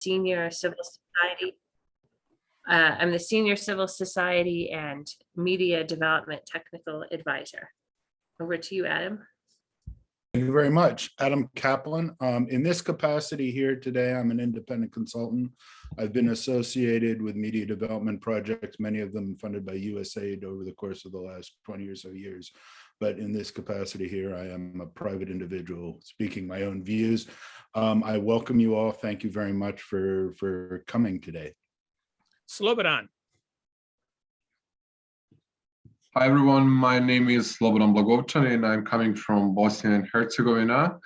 Senior Civil Society. Uh, I'm the Senior Civil Society and Media Development Technical Advisor. Over to you, Adam. Thank you very much. Adam Kaplan. Um, in this capacity here today, I'm an independent consultant. I've been associated with media development projects, many of them funded by USAID over the course of the last 20 or so years. But in this capacity here, I am a private individual speaking my own views. Um, I welcome you all. Thank you very much for, for coming today. Slobodan. Hi everyone, my name is Slobodan Blagovčan and I'm coming from Bosnia and Herzegovina.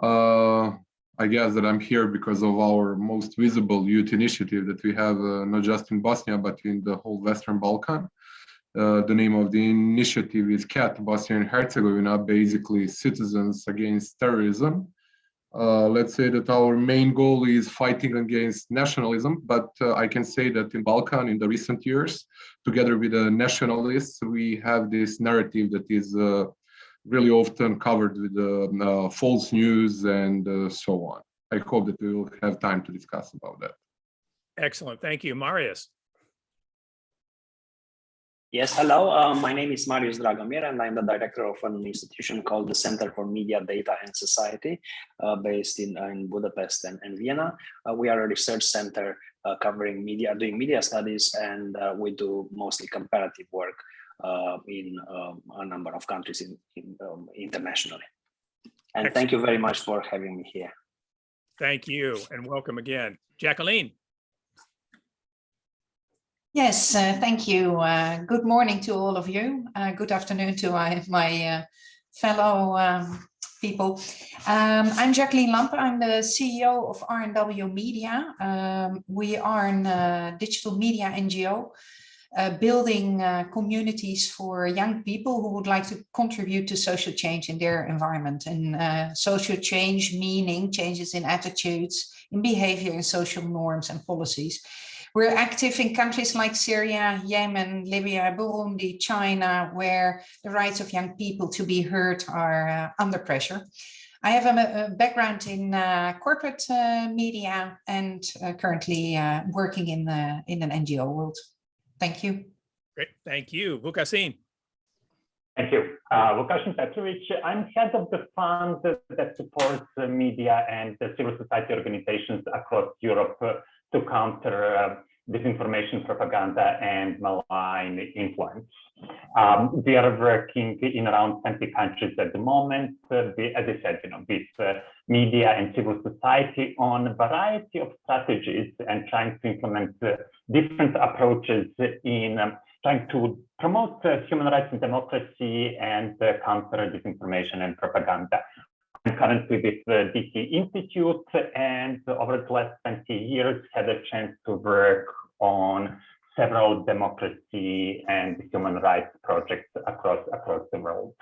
Uh, I guess that I'm here because of our most visible youth initiative that we have uh, not just in Bosnia but in the whole Western Balkan. Uh, the name of the initiative is CAT, Bosnia and Herzegovina, basically Citizens Against Terrorism. Uh, let's say that our main goal is fighting against nationalism, but uh, I can say that in Balkan in the recent years, together with the nationalists, we have this narrative that is uh, really often covered with uh, false news and so on. I hope that we will have time to discuss about that. Excellent. Thank you. Marius. Yes, hello. Uh, my name is Marius Dragomir, and I'm the director of an institution called the Center for Media, Data and Society, uh, based in, uh, in Budapest and, and Vienna. Uh, we are a research center uh, covering media, doing media studies, and uh, we do mostly comparative work in a number of countries in, in um, internationally. And Excellent. thank you very much for having me here. Thank you and welcome again. Jacqueline. Yes, uh, thank you. Uh, good morning to all of you. Uh, good afternoon to my, my uh, fellow um, people. Um, I'm Jacqueline Lampe. I'm the CEO of RNW Media. Um, we are a digital media NGO uh, building uh, communities for young people who would like to contribute to social change in their environment. And uh, social change meaning changes in attitudes, in behavior, in social norms and policies. We're active in countries like Syria, Yemen, Libya, Burundi, China, where the rights of young people to be heard are uh, under pressure. I have a, a background in uh, corporate uh, media and uh, currently uh, working in, the, in an NGO world. Thank you. Great. Thank you. Vukasin. Thank you. Uh, Vukasin Petrovic, I'm head of the fund that supports uh, media and civil society organizations across Europe uh, to counter uh, disinformation propaganda and malign influence. Um, we are working in around 20 countries at the moment, uh, we, as I said, you know, with uh, media and civil society on a variety of strategies and trying to implement uh, different approaches in um, trying to promote uh, human rights and democracy and uh, counter disinformation and propaganda. I'm currently with the DC Institute and over the last 20 years had a chance to work on several democracy and human rights projects across across the world.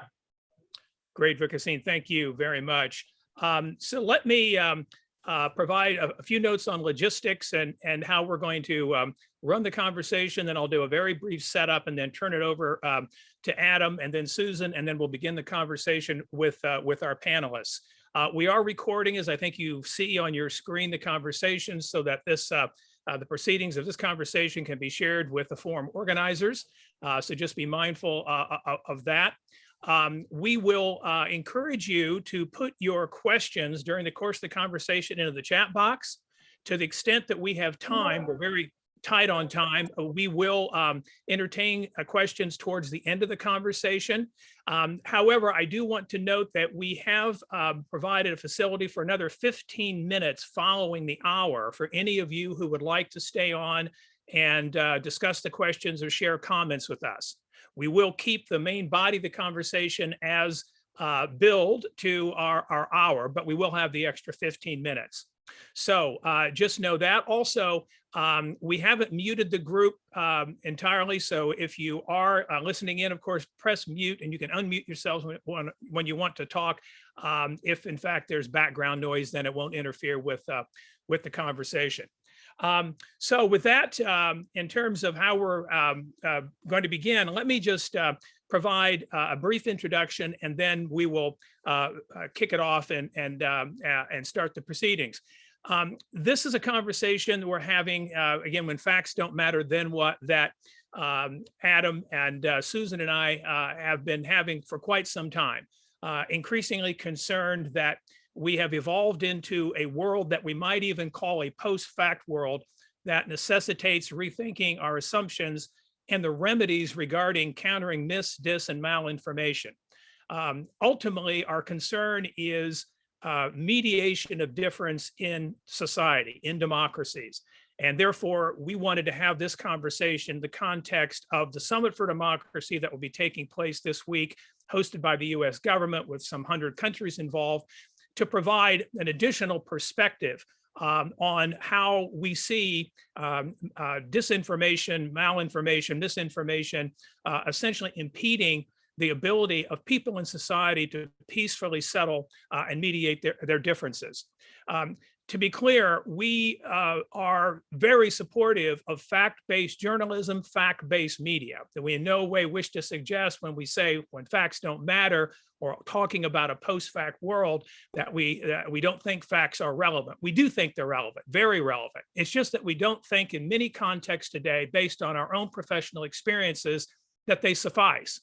Great, Vukasin. Thank you very much. Um, so let me um, uh, provide a, a, few notes on logistics and, and how we're going to um, run the conversation. Then I'll do a very brief setup and then turn it over um, to Adam and then Susan, and then we'll begin the conversation with, uh, with our panelists. Uh, we are recording, as I think you see on your screen, the conversation so that this uh, uh, the proceedings of this conversation can be shared with the forum organizers. Uh, so just be mindful uh, of that. Um, we will uh, encourage you to put your questions during the course of the conversation into the chat box. To the extent that we have time, we're very tight on time. Uh, we will um, entertain uh, questions towards the end of the conversation. Um, however, I do want to note that we have um, provided a facility for another 15 minutes following the hour for any of you who would like to stay on and uh, discuss the questions or share comments with us. We will keep the main body of the conversation as uh, billed to our, our hour, but we will have the extra 15 minutes. So uh, just know that. Also, um, we haven't muted the group um, entirely. So if you are uh, listening in, of course, press mute and you can unmute yourselves when, when, when you want to talk. Um, if in fact there's background noise, then it won't interfere with, uh, with the conversation. Um, so with that, um, in terms of how we're um, uh, going to begin, let me just uh, provide uh, a brief introduction and then we will uh, uh, kick it off and, and, um, and start the proceedings. Um, this is a conversation we're having, uh, again, when facts don't matter, then what, that um, Adam and uh, Susan and I uh, have been having for quite some time. Uh, increasingly concerned that we have evolved into a world that we might even call a post-fact world that necessitates rethinking our assumptions and the remedies regarding countering mis, dis, and malinformation. Um, ultimately, our concern is uh, mediation of difference in society, in democracies. And therefore, we wanted to have this conversation in the context of the Summit for Democracy that will be taking place this week, hosted by the US government with some hundred countries involved, to provide an additional perspective um, on how we see um, uh, disinformation, malinformation, misinformation, uh, essentially impeding the ability of people in society to peacefully settle uh, and mediate their, their differences. Um, to be clear, we uh, are very supportive of fact-based journalism, fact-based media. That we in no way wish to suggest when we say when facts don't matter or talking about a post-fact world that we that we don't think facts are relevant. We do think they're relevant, very relevant. It's just that we don't think in many contexts today, based on our own professional experiences, that they suffice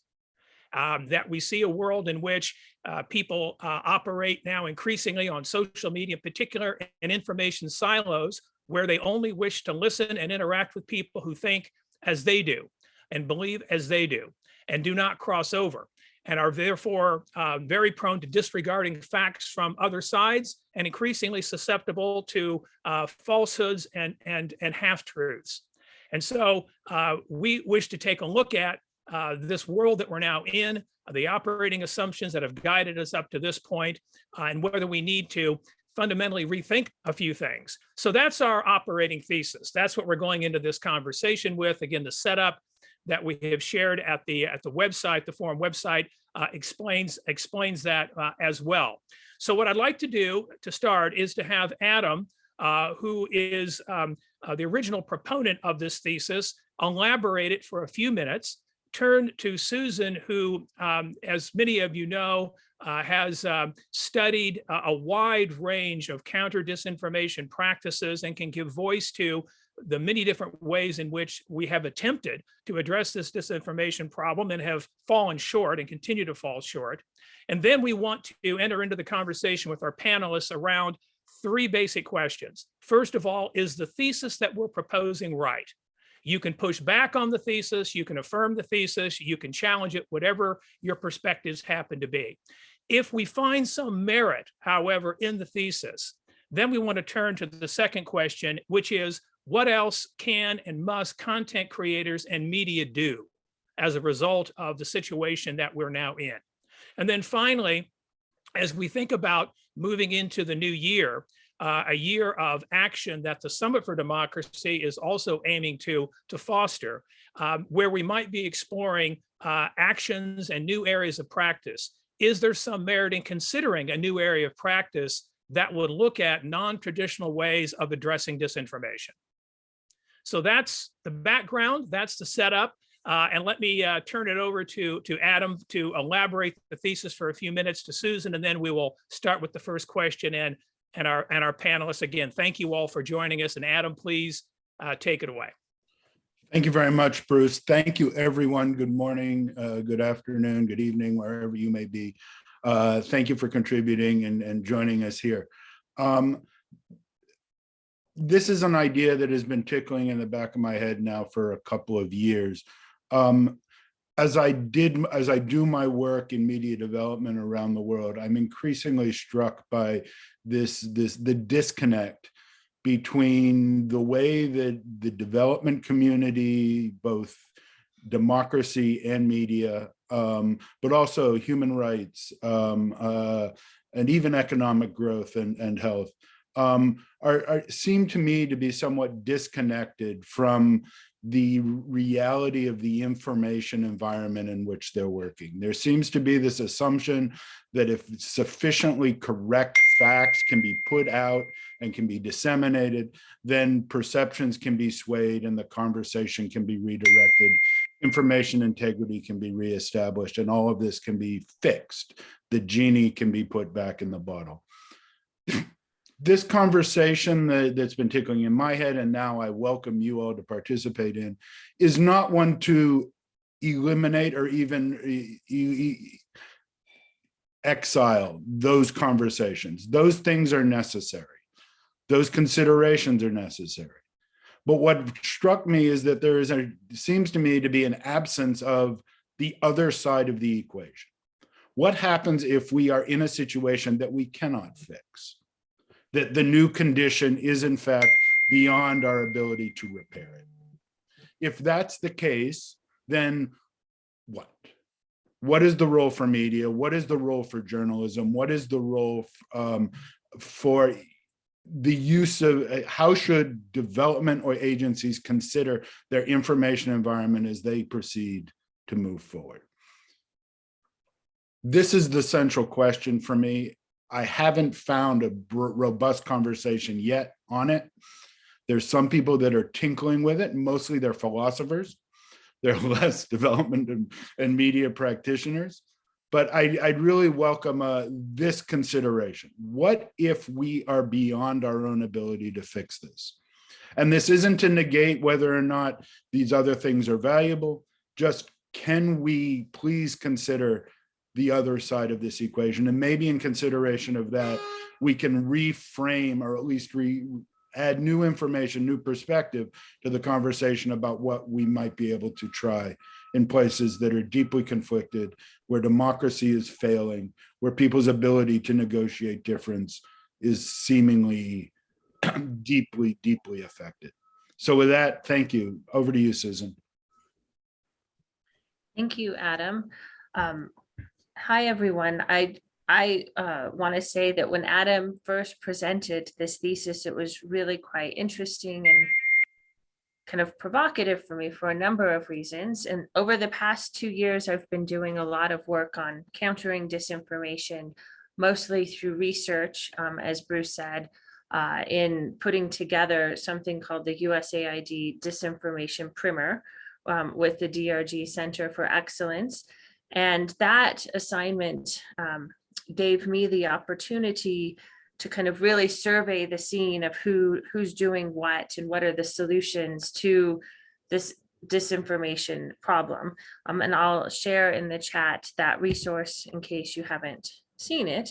um, that we see a world in which uh, people uh, operate now increasingly on social media, in particular in information silos, where they only wish to listen and interact with people who think as they do and believe as they do and do not cross over and are therefore uh, very prone to disregarding facts from other sides and increasingly susceptible to uh, falsehoods and, and, and half-truths. And so uh, we wish to take a look at uh, this world that we're now in, uh, the operating assumptions that have guided us up to this point, uh, and whether we need to fundamentally rethink a few things. So that's our operating thesis. That's what we're going into this conversation with. Again, the setup that we have shared at the at the website, the forum website, uh, explains explains that uh, as well. So what I'd like to do to start is to have Adam, uh, who is um, the original proponent of this thesis, elaborate it for a few minutes turn to Susan, who, um, as many of you know, uh, has um, studied a, a wide range of counter disinformation practices and can give voice to the many different ways in which we have attempted to address this disinformation problem and have fallen short and continue to fall short. And then we want to enter into the conversation with our panelists around three basic questions. First of all, is the thesis that we're proposing right? You can push back on the thesis, you can affirm the thesis, you can challenge it, whatever your perspectives happen to be. If we find some merit, however, in the thesis, then we want to turn to the second question, which is what else can and must content creators and media do as a result of the situation that we're now in? And then finally, as we think about moving into the new year, uh, a year of action that the Summit for Democracy is also aiming to, to foster, um, where we might be exploring uh, actions and new areas of practice. Is there some merit in considering a new area of practice that would look at non-traditional ways of addressing disinformation? So that's the background, that's the setup. Uh, and let me uh, turn it over to, to Adam to elaborate the thesis for a few minutes to Susan, and then we will start with the first question and and our and our panelists. Again, thank you all for joining us. And Adam, please uh, take it away. Thank you very much, Bruce. Thank you, everyone. Good morning, uh, good afternoon, good evening, wherever you may be. Uh, thank you for contributing and, and joining us here. Um, this is an idea that has been tickling in the back of my head now for a couple of years. Um, as I did, as I do my work in media development around the world, I'm increasingly struck by this, this, the disconnect between the way that the development community, both democracy and media, um, but also human rights um, uh, and even economic growth and, and health, um, are, are, seem to me to be somewhat disconnected from the reality of the information environment in which they're working. There seems to be this assumption that if sufficiently correct facts can be put out and can be disseminated, then perceptions can be swayed and the conversation can be redirected, information integrity can be reestablished, and all of this can be fixed. The genie can be put back in the bottle. This conversation that, that's been tickling in my head and now I welcome you all to participate in is not one to eliminate or even e- e- exile those conversations. Those things are necessary. Those considerations are necessary. But what struck me is that there is a, seems to me to be an absence of the other side of the equation. What happens if we are in a situation that we cannot fix? That the new condition is in fact beyond our ability to repair it? If that's the case, then what? What is the role for media? What is the role for journalism? What is the role um, for the use of, uh, how should development or agencies consider their information environment as they proceed to move forward? This is the central question for me. I haven't found a robust conversation yet on it. There's some people that are tinkling with it, mostly they're philosophers. They're less development and, and media practitioners. But I, I'd really welcome uh, this consideration. What if we are beyond our own ability to fix this? And this isn't to negate whether or not these other things are valuable, just can we please consider the other side of this equation? And maybe in consideration of that, we can reframe or at least re, add new information, new perspective to the conversation about what we might be able to try in places that are deeply conflicted, where democracy is failing, where people's ability to negotiate difference is seemingly deeply, deeply affected. So with that, thank you. Over to you, Susan. Thank you, Adam. Um, Hi, everyone. I, I uh, want to say that when Adam first presented this thesis, it was really quite interesting and kind of provocative for me for a number of reasons. And over the past two years, I've been doing a lot of work on countering disinformation, mostly through research, um, as Bruce said, uh, in putting together something called the USAID Disinformation Primer um, with the DRG Center for Excellence. And that assignment um, gave me the opportunity to kind of really survey the scene of who who's doing what and what are the solutions to this disinformation problem. Um, and I'll share in the chat that resource in case you haven't seen it.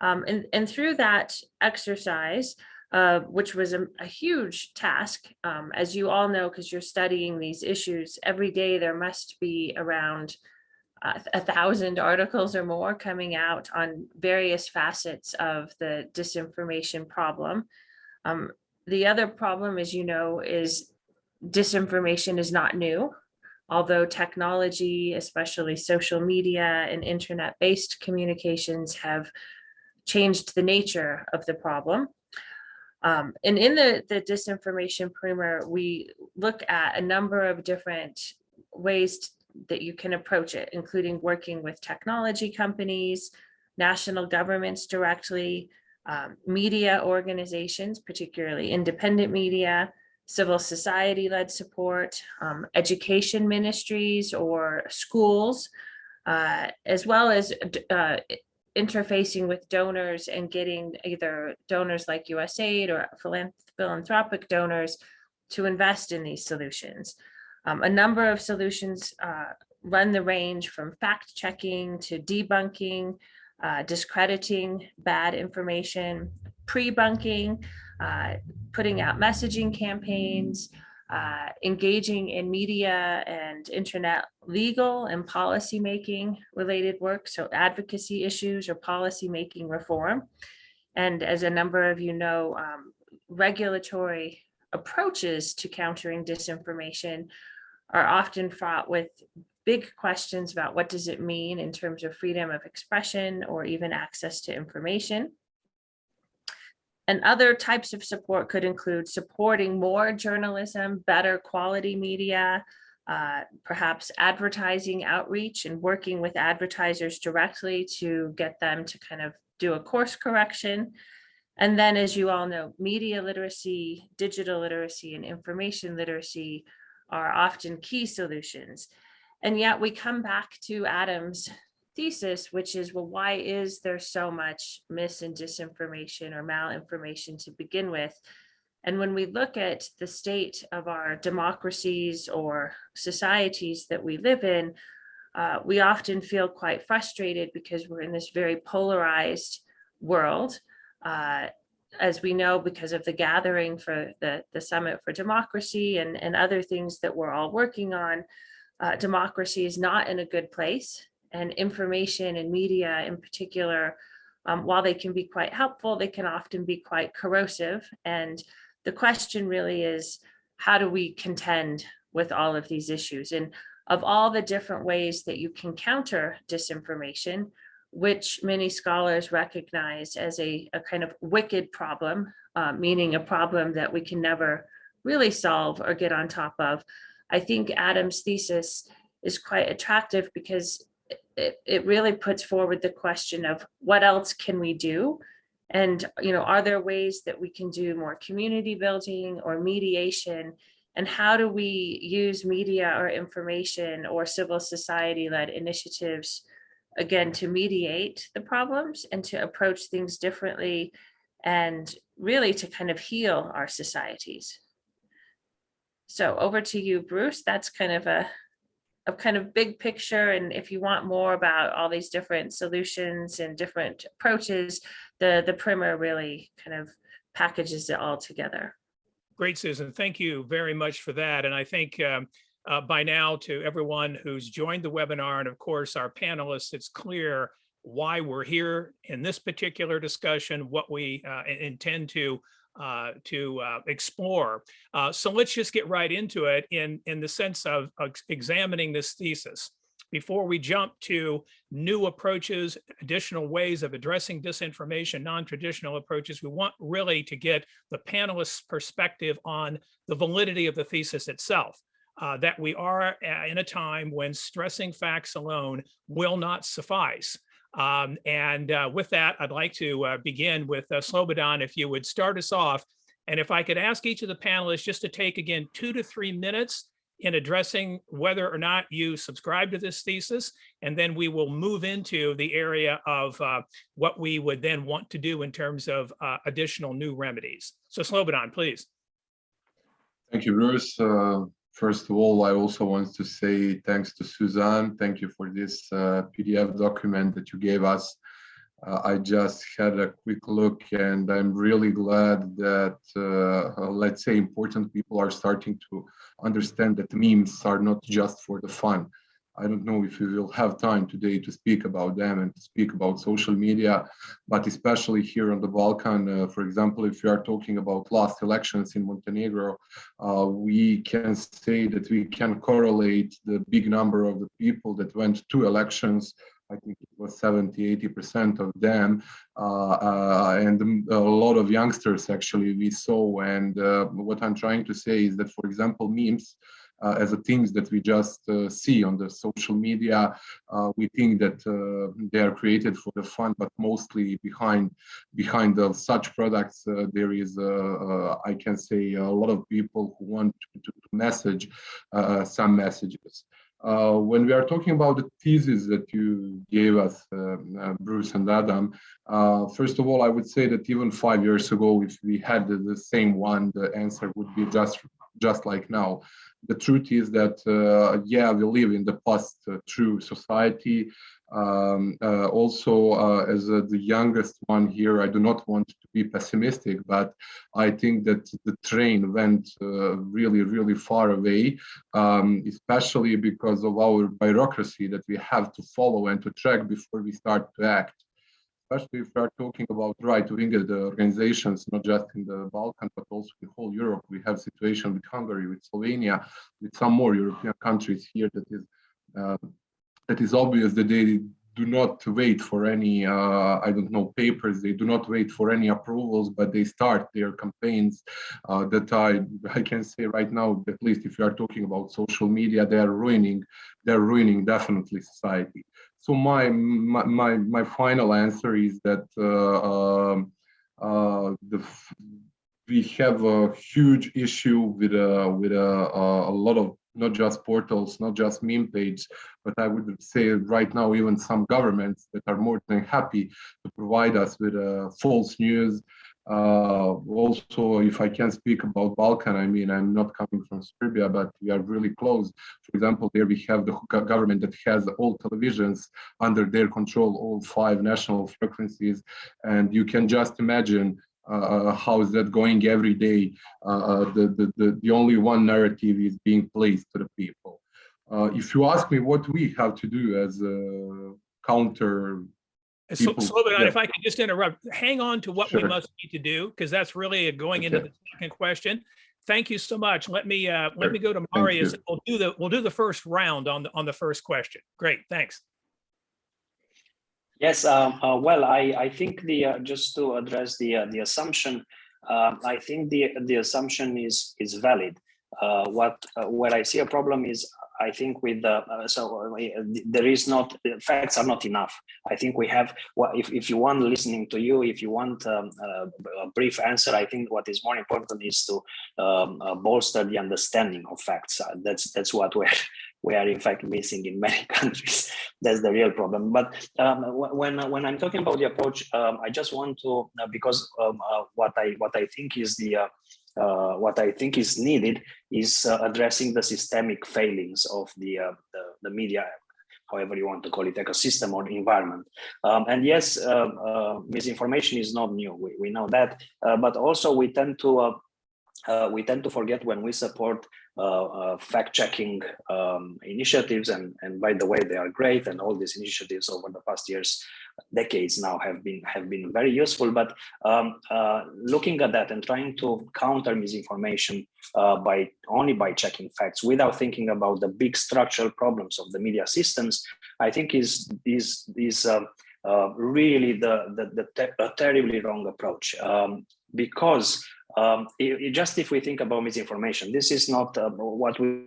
Um, and, and through that exercise, uh, which was a, a huge task, um, as you all know, because you're studying these issues, every day there must be around a thousand articles or more coming out on various facets of the disinformation problem. Um, the other problem, as you know, is disinformation is not new. Although technology, especially social media and internet-based communications have changed the nature of the problem. Um, and in the, the disinformation primer, we look at a number of different ways that you can approach it, including working with technology companies, national governments directly, um, media organizations, particularly independent media, civil society led support, um, education ministries or schools, uh, as well as uh, interfacing with donors and getting either donors like USAID or philanthropic donors to invest in these solutions. Um, a number of solutions uh, run the range from fact checking to debunking, uh, discrediting bad information, pre-bunking, uh, putting out messaging campaigns, uh, engaging in media and internet legal and policy making related work, so advocacy issues or policy making reform. And as a number of you know, um, regulatory approaches to countering disinformation are often fraught with big questions about what does it mean in terms of freedom of expression or even access to information. And other types of support could include supporting more journalism, better quality media, uh, perhaps advertising outreach and working with advertisers directly to get them to kind of do a course correction. And then, as you all know, media literacy, digital literacy, and information literacy are often key solutions. And yet we come back to Adam's thesis, which is, well, why is there so much mis and disinformation or malinformation to begin with? And when we look at the state of our democracies or societies that we live in, uh, we often feel quite frustrated because we're in this very polarized world. Uh, as we know, because of the gathering for the, the Summit for Democracy and, and other things that we're all working on, uh, democracy is not in a good place. And information and media in particular, um, while they can be quite helpful, they can often be quite corrosive. And the question really is, how do we contend with all of these issues? And of all the different ways that you can counter disinformation, which many scholars recognize as a, a kind of wicked problem, uh, meaning a problem that we can never really solve or get on top of. I think Adam's thesis is quite attractive because it, it really puts forward the question of what else can we do? And, you know, are there ways that we can do more community building or mediation? And how do we use media or information or civil society led initiatives again, to mediate the problems and to approach things differently and really to kind of heal our societies. So over to you, Bruce. That's kind of a, a kind of big picture. And if you want more about all these different solutions and different approaches, the, the primer really kind of packages it all together. Great, Susan. Thank you very much for that. And I think um, uh, by now to everyone who's joined the webinar and of course our panelists, it's clear why we're here in this particular discussion, what we uh, intend to uh, to uh, explore. Uh, so let's just get right into it in, in the sense of, of examining this thesis. Before we jump to new approaches, additional ways of addressing disinformation, non-traditional approaches, we want really to get the panelists' perspective on the validity of the thesis itself uh, that we are in a time when stressing facts alone will not suffice. Um, and uh, with that, I'd like to uh, begin with uh, Slobodan, if you would start us off. And if I could ask each of the panelists just to take again two to three minutes in addressing whether or not you subscribe to this thesis, and then we will move into the area of uh, what we would then want to do in terms of uh, additional new remedies. So Slobodan, please. Thank you, Bruce. Uh, First of all, I also want to say thanks to Suzanne. Thank you for this uh, PDF document that you gave us. Uh, I just had a quick look and I'm really glad that, uh, let's say, important people are starting to understand that memes are not just for the fun. I don't know if we will have time today to speak about them and to speak about social media, but especially here on the Balkan, uh, for example, if we are talking about last elections in Montenegro, uh, we can say that we can correlate the big number of the people that went to elections I think it was 70, 80% of them, uh, uh, and a lot of youngsters actually we saw. And uh, what I'm trying to say is that, for example, memes as a things that we just uh, see on the social media. Uh, we think that they are created for the fun, but mostly behind behind such products, there is, I can say, a lot of people who want to, to message some messages. Uh, when we are talking about the thesis that you gave us, uh, uh, Bruce and Adam, first of all, I would say that even five years ago, if we had the, the same one, the answer would be just just like now the truth is that, uh, yeah, we live in the post-true society. Um, uh, also, uh, as uh, the youngest one here, I do not want to be pessimistic, but I think that the train went uh, really, really far away, um, especially because of our bureaucracy that we have to follow and to track before we start to act especially if we are talking about right-wing organizations, not just in the Balkan, but also in whole Europe. We have situation with Hungary, with Slovenia, with some more European countries here that is uh, that is obvious that they do not wait for any, uh, I don't know, papers. They do not wait for any approvals, but they start their campaigns uh, that I, I can say right now, at least if you are talking about social media, they are ruining, they're ruining definitely society. So my my my, my final answer is that uh, um, uh, the we have a huge issue with uh, with uh, a lot of not just portals, not just meme page, but I would say right now even some governments that are more than happy to provide us with uh, false news. Uh, also, if I can speak about Balkan, I mean, I'm not coming from Serbia, but we are really close. For example, there we have the government that has all televisions under their control, all five national frequencies, and you can just imagine uh, how is that going every day? Uh, the, the, the, the only one narrative is being placed to the people. Uh, if you ask me what we have to do as a counter, So, people- Slobodan, yeah. if I could just interrupt, hang on to what we must need to do, because that's really going into the second question. Thank you so much. Let me, uh, let me go to Marius. We'll do the, we'll do the first round on the, on the first question. Great, thanks. Yes, um, uh, well, I, I think the, uh, just to address the, uh, the assumption, uh, I think the, the assumption is, is valid. Uh, what, uh, where I see a problem is, I think with the, uh, so uh, there is not, facts are not enough. I think we have, if, if you want listening to you, if you want um, a, a brief answer, I think what is more important is to um, uh, bolster the understanding of facts. Uh, that's, that's what we're, we are in fact missing in many countries. That's the real problem. But um, when when I'm talking about the approach, um, I just want to uh, because um, uh, what I what I think is the uh, uh, what I think is needed is uh, addressing the systemic failings of the, uh, the the media, however you want to call it, ecosystem or environment. Um, and yes, uh, uh, misinformation is not new. We we know that, but also we tend to. We tend to forget when we support fact-checking um, initiatives, and and by the way, they are great, and all these initiatives over the past years, decades now have been have been very useful. But um, uh, looking at that and trying to counter misinformation uh, by only by checking facts without thinking about the big structural problems of the media systems, I think is is is um, uh, really the the, the te terribly wrong approach um, because um, it, it just if we think about misinformation, this is not uh, what we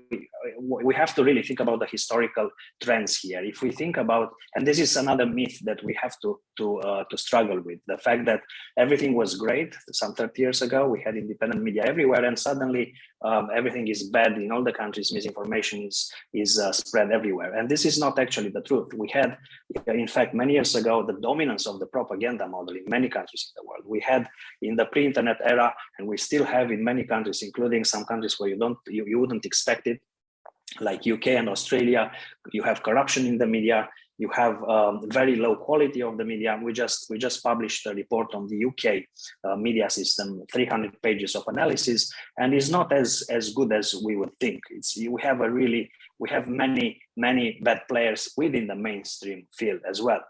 we have to really think about the historical trends here. If we think about, and this is another myth that we have to to uh, to struggle with, the fact that everything was great some 30 years ago, we had independent media everywhere, and suddenly um, everything is bad in all the countries. Misinformation is is uh, spread everywhere, and this is not actually the truth. We had, in fact, many years ago, the dominance of the propaganda model in many countries in the world. We had in the pre-internet era and we still have in many countries, including some countries where you don't you, you wouldn't expect it, like UK and Australia. You have corruption in the media. You have um, very low quality of the media. We just we just published a report on the UK uh, media system, 300 pages of analysis, and it's not as as good as we would think. It's we have a really we have many many bad players within the mainstream field as well.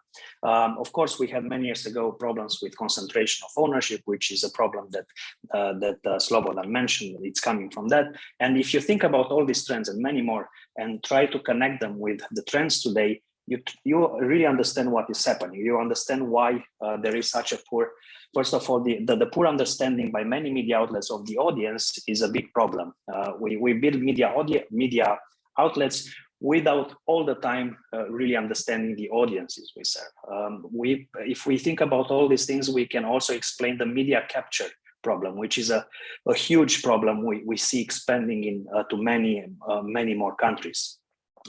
Um, of course, we had many years ago problems with concentration of ownership, which is a problem that uh, that uh, Slobodan mentioned. It's coming from that. And if you think about all these trends and many more, and try to connect them with the trends today, you you really understand what is happening. You understand why uh, there is such a poor. First of all, the, the, the poor understanding by many media outlets of the audience is a big problem. Uh, we we build media media outlets without all the time uh, really understanding the audiences we serve. Um, we, if we think about all these things, we can also explain the media capture problem, which is a, a huge problem we, we see expanding in uh, to many, uh, many more countries.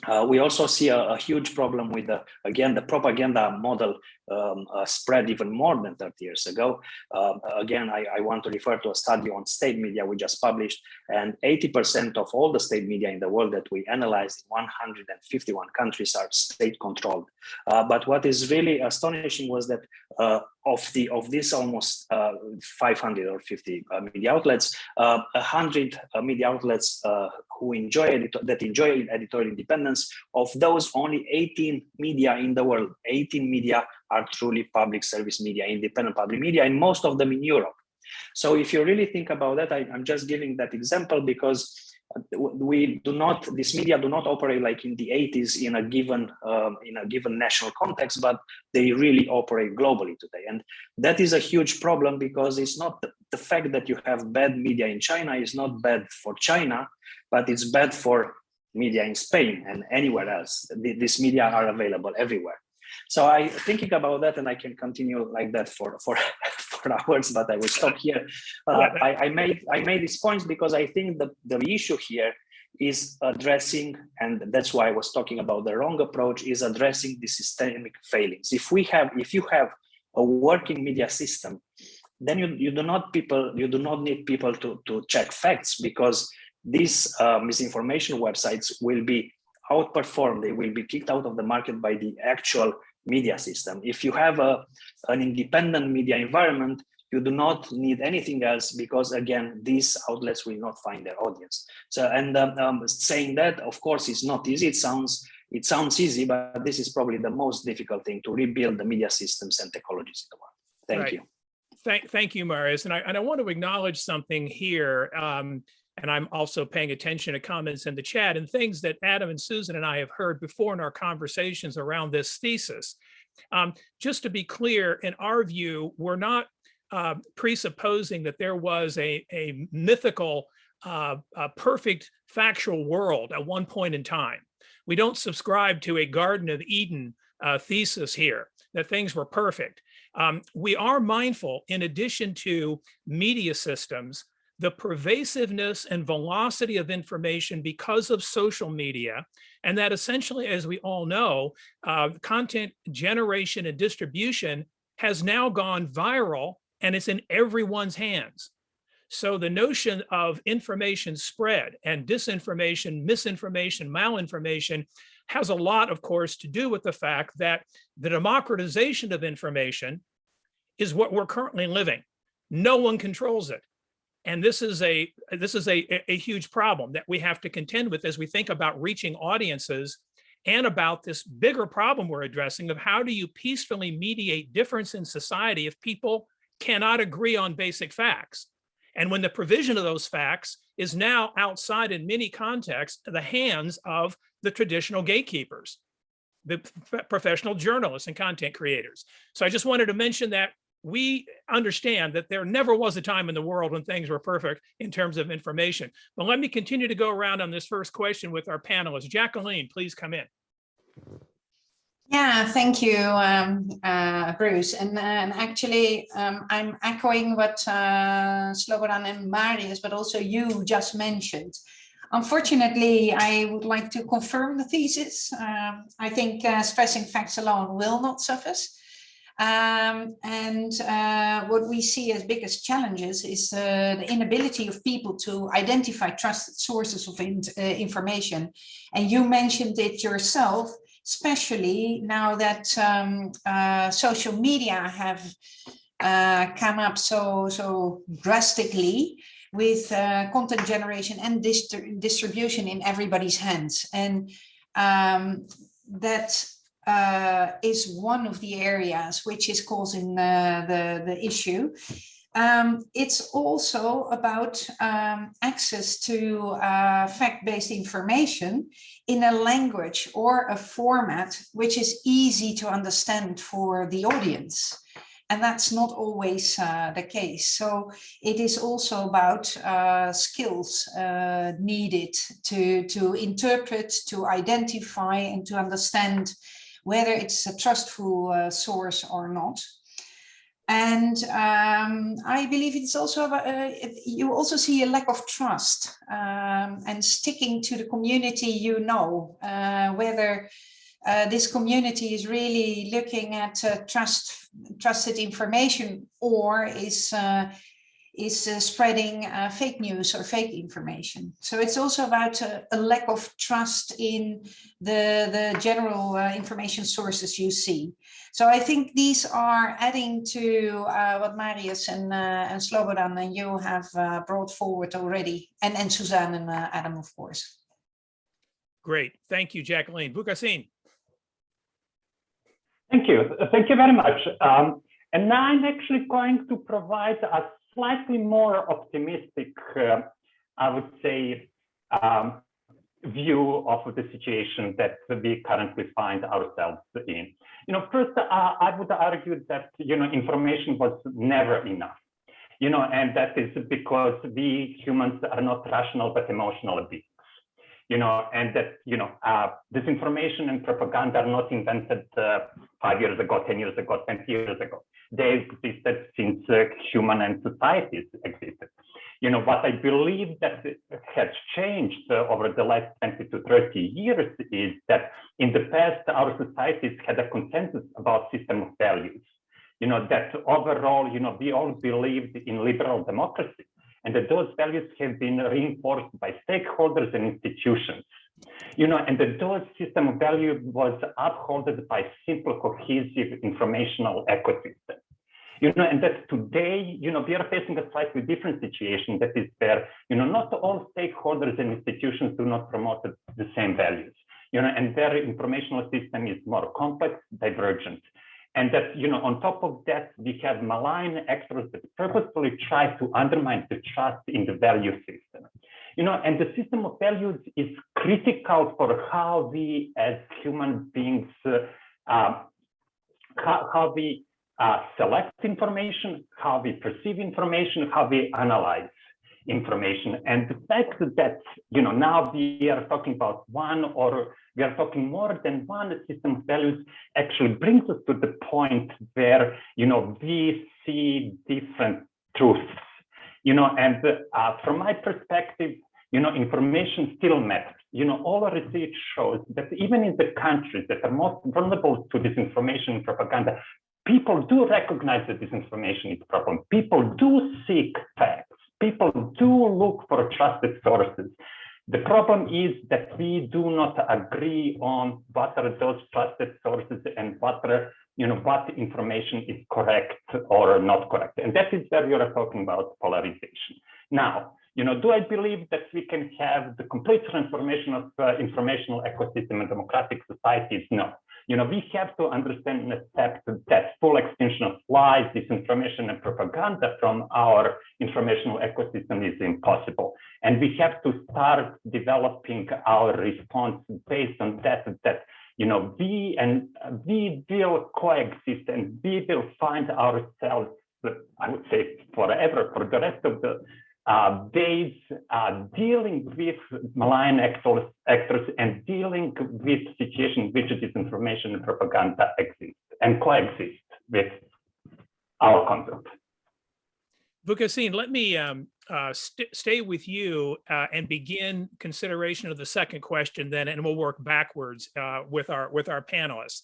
Uh, we also see a, a, huge problem with the again the propaganda model um, uh, spread even more than 30 years ago. Um, again, I, I, want to refer to a study on state media we just published, and 80% of all the state media in the world that we analyzed in 151 countries are state-controlled. Uh, but what is really astonishing was that uh, of the of this almost uh, 500 or 50 uh, media outlets, uh, 100 media outlets who enjoy that enjoy editorial independence. Of those, only 18 media in the world, 18 media are truly public service media, independent public media, and most of them in Europe. So if you really think about that, I, am just giving that example because we do not, this media do not operate like in the 80s in a given um, in a given national context, but they really operate globally today. And that is a huge problem because it's not the, the fact that you have bad media in China is not bad for China, but it's bad for media in Spain and anywhere else. These media are available everywhere. So I thinking about that, and I can continue like that for for for hours, but I will stop here. Uh, I, I, made I made these points because I think the the issue here is addressing, and that's why I was talking about the wrong approach, is addressing the systemic failings. If we have, if you have a working media system, then you, you do not people, you do not need people to, to check facts because these uh, misinformation websites will be outperformed, they will be kicked out of the market by the actual media system. If you have a, an independent media environment, you do not need anything else because again, these outlets will not find their audience. So, and um, um, saying that, of course, is not easy. It sounds, it sounds easy, but this is probably the most difficult thing to rebuild the media systems and technologies in the world. Thank Right. you. Thank, thank you, Marius. And I, and I want to acknowledge something here. Um, and I'm also paying attention to comments in the chat and things that Adam and Susan and I have heard before in our conversations around this thesis. Um, just to be clear, in our view, we're not uh, presupposing that there was a, a mythical, uh, a perfect factual world at one point in time. We don't subscribe to a Garden of Eden uh, thesis here, that things were perfect. Um, we are mindful, in addition to media systems, the pervasiveness and velocity of information because of social media, and that essentially, as we all know, uh, content generation and distribution has now gone viral and it's in everyone's hands. So the notion of information spread and disinformation, misinformation, malinformation has a lot, of course, to do with the fact that the democratization of information is what we're currently living. No one controls it. And this is a this is a, a huge problem that we have to contend with as we think about reaching audiences and about this bigger problem we're addressing of how do you peacefully mediate difference in society if people cannot agree on basic facts. And when the provision of those facts is now outside in many contexts, the hands of the traditional gatekeepers, the professional journalists and content creators. So I just wanted to mention that we understand that there never was a time in the world when things were perfect in terms of information. But let me continue to go around on this first question with our panelists. Jacqueline, please come in. Yeah, thank you, um, uh, Bruce. And, and actually, um, I'm echoing what uh, Slobodan and Marius, but also you just mentioned. Unfortunately, I would like to confirm the thesis. Um, I think uh, stressing facts alone will not suffice. Um, and uh, what we see as biggest challenges is uh, the inability of people to identify trusted sources of in, uh, information. And you mentioned it yourself, especially now that um, uh, social media have uh, come up so, so drastically with uh, content generation and distri distribution in everybody's hands. And um, that uh, is one of the areas which is causing uh, the, the issue. Um, it's also about um, access to uh, fact-based information in a language or a format which is easy to understand for the audience. And that's not always uh, the case. So it is also about uh, skills uh, needed to, to interpret, to identify and to understand whether it's a trustful uh, source or not. And um, I believe it's also uh, you also see a lack of trust um, and sticking to the community you know, uh, whether uh, this community is really looking at uh, trust, trusted information or is uh, is uh, spreading uh, fake news or fake information. So it's also about uh, a lack of trust in the, the general uh, information sources you see. So I think these are adding to uh, what Marius and, uh, and Slobodan and you have brought forward already, and, and Suzanne and Adam, of course. Great. Thank you, Jacqueline. Vukasin. Thank you. Thank you very much. Um, and now I'm actually going to provide a slightly more optimistic, uh, I would say, um, view of the situation that we currently find ourselves in. You know, first, uh, I would argue that, you know, information was never enough. You know, and that is because we humans are not rational but emotional beings. You know, and that, you know, uh, disinformation and propaganda are not invented uh, five years ago, 10 years ago, 20 years ago they existed since uh, human and societies existed. You know, what I believe that has changed uh, over the last 20 to 30 years is that in the past, our societies had a consensus about system of values. You know, that overall, you know, we all believed in liberal democracy and that those values have been reinforced by stakeholders and institutions. You know, and that those system of value was upholded by simple, cohesive informational ecosystem. You know, and that today, you know, we are facing a slightly different situation that is where, you know, not all stakeholders and institutions do not promote the same values, you know, and their informational system is more complex, divergent. And that, you know, on top of that, we have malign actors that purposefully try to undermine the trust in the value system. You know, and the system of values is critical for how we as human beings, uh, uh, how, how we uh, select information, how we perceive information, how we analyze information. And the fact that, you know, now we are talking about one or we are talking more than one system of values actually brings us to the point where, you know, we see different truths, you know, and uh, from my perspective, you know, information still matters. You know, all the research shows that even in the countries that are most vulnerable to disinformation and propaganda, people do recognize that disinformation is a problem. People do seek facts. People do look for trusted sources. The problem is that we do not agree on what are those trusted sources and what are, you know, what information is correct or not correct. And that is where you are talking about polarization. Now, you know, do I believe that we can have the complete transformation of uh, informational ecosystem in democratic societies? No. You know, we have to understand and accept that full extinction of lies, disinformation, and propaganda from our informational ecosystem is impossible. And we have to start developing our response based on that, that you know, we and we will coexist and we will find ourselves, I would say forever, for the rest of the uh, days uh, dealing with malign actors, actors and dealing with situations which disinformation and propaganda exist and coexist with our content. Vukasin, let me um, uh, st stay with you uh, and begin consideration of the second question then, and we'll work backwards uh, with our with our panelists.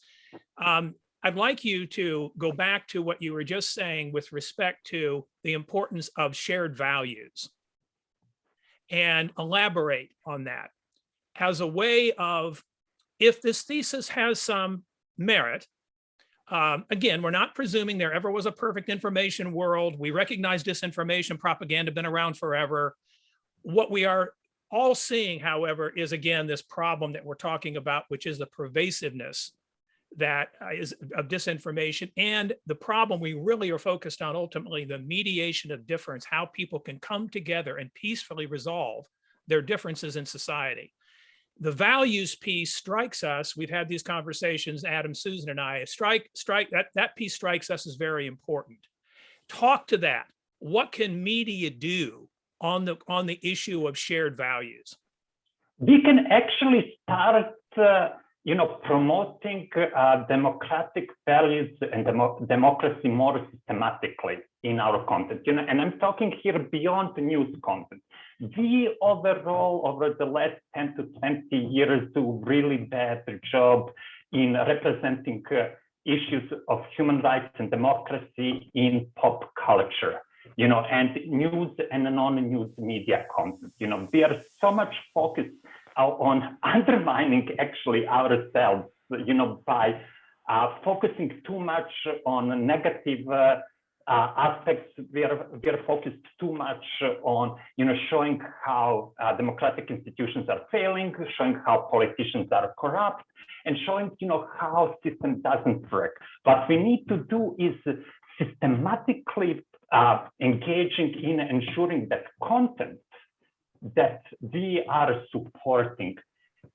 Um, I'd like you to go back to what you were just saying with respect to the importance of shared values and elaborate on that as a way of, if this thesis has some merit, um, again, we're not presuming there ever was a perfect information world. We recognize disinformation, propaganda been around forever. What we are all seeing, however, is again, this problem that we're talking about, which is the pervasiveness that uh, of disinformation and the problem we really are focused on ultimately the mediation of difference, how people can come together and peacefully resolve their differences in society. The values piece strikes us. We've had these conversations, Adam, Susan, and I. Strike, strike that that piece strikes us as very important. Talk to that. What can media do on the on the issue of shared values? We can actually start uh, you know, promoting uh, democratic values and demo democracy more systematically in our content. You know, and I'm talking here beyond the news content. We overall, over the last 10 to 20 years, do really bad job in representing uh, issues of human rights and democracy in pop culture you know, and news and non-news media content. You know, we are so much focused on undermining actually ourselves, you know, by uh, focusing too much on negative uh, uh, aspects. We are, we are focused too much on, you know, showing how uh, democratic institutions are failing, showing how politicians are corrupt, and showing, you know, how system doesn't work. What we need to do is systematically uh, engaging in ensuring that content that we are supporting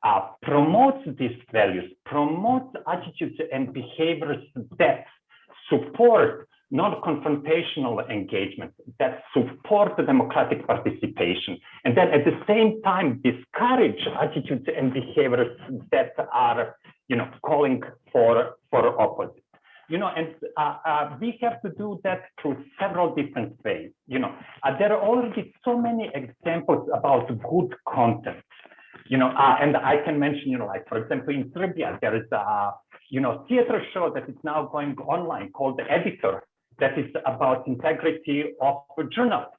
uh, promotes these values, promotes attitudes and behaviors that support non-confrontational engagement, that support the democratic participation, and then at the same time discourage attitudes and behaviors that are, you know, calling for, for opposite. You know, and uh, uh, we have to do that through several different ways. You know, uh, there are already so many examples about good content. You know, uh, and I can mention, you know, like for example, in Serbia, there is a, you know, theater show that is now going online called The Editor, that is about integrity of journalists.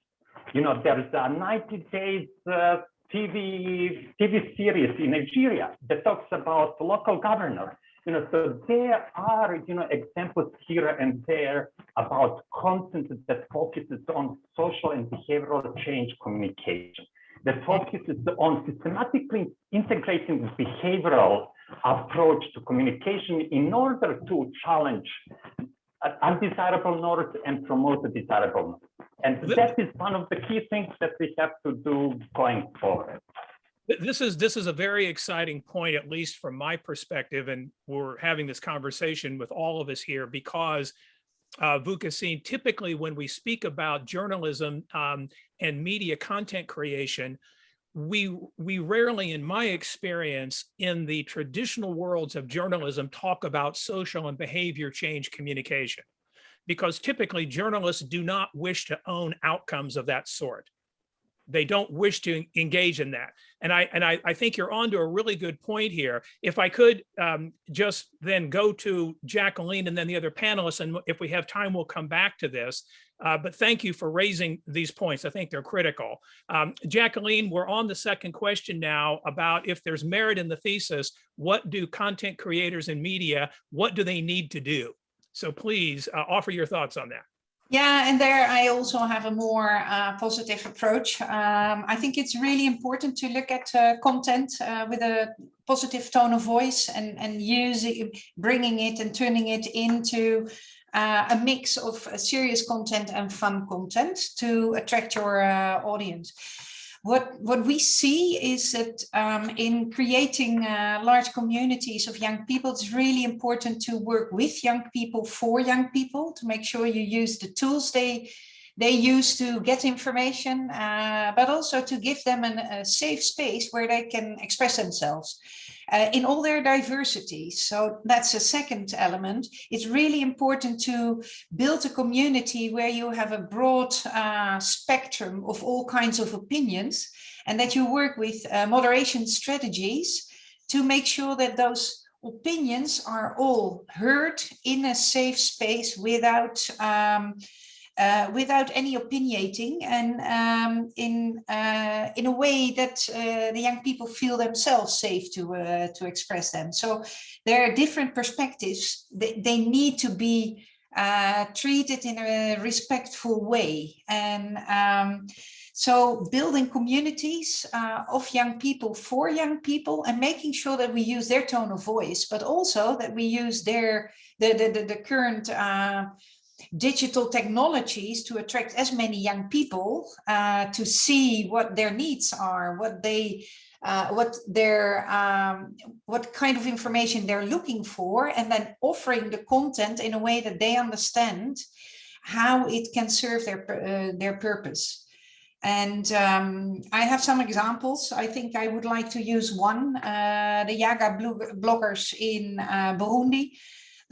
You know, there is a 90 days uh, TV TV series in Nigeria that talks about local governor. You know, so there are you know examples here and there about content that focuses on social and behavioral change communication, that focuses on systematically integrating the behavioral approach to communication in order to challenge undesirable norms and promote the desirable norms. And that is one of the key things that we have to do going forward. Th- This is, this is a very exciting point, at least from my perspective, and we're having this conversation with all of us here because uh, Vukasin, typically when we speak about journalism um, and media content creation, we, we rarely, in my experience, in the traditional worlds of journalism, talk about social and behavior change communication. Because typically journalists do not wish to own outcomes of that sort they don't wish to engage in that. And I and I, I think you're onto a really good point here. If I could um, just then go to Jacqueline and then the other panelists, and if we have time, we'll come back to this. Uh, but thank you for raising these points. I think they're critical. Um, Jacqueline, we're on the second question now about if there's merit in the thesis, what do content creators and media, what do they need to do? So please uh, offer your thoughts on that. Yeah, and there I also have a more uh, positive approach. Um, I think it's really important to look at uh, content uh, with a positive tone of voice and, and using, bringing it and turning it into uh, a mix of uh, serious content and fun content to attract your uh, audience. What, what we see is that um, in creating uh, large communities of young people, it's really important to work with young people for young people to make sure you use the tools they they use to get information, uh, but also to give them an, a safe space where they can express themselves uh, in all their diversity. So that's a second element. It's really important to build a community where you have a broad uh, spectrum of all kinds of opinions and that you work with uh, moderation strategies to make sure that those opinions are all heard in a safe space without um, uh, without any opinionating and um, in uh, in a way that uh, the young people feel themselves safe to uh, to express them. So there are different perspectives. They, they need to be uh, treated in a respectful way. And um, so building communities uh, of young people for young people and making sure that we use their tone of voice, but also that we use their the, the, the, the current digital technologies to attract as many young people uh, to see what their needs are, what they, uh, what their, um, what kind of information they're looking for, and then offering the content in a way that they understand how it can serve their uh, their purpose. And um, I have some examples. I think I would like to use one, uh, the Yaga bloggers in uh, Burundi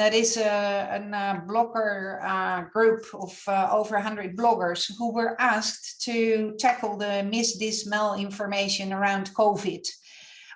that is a, a blogger uh, group of uh, over 100 bloggers who were asked to tackle the mis dis information around COVID.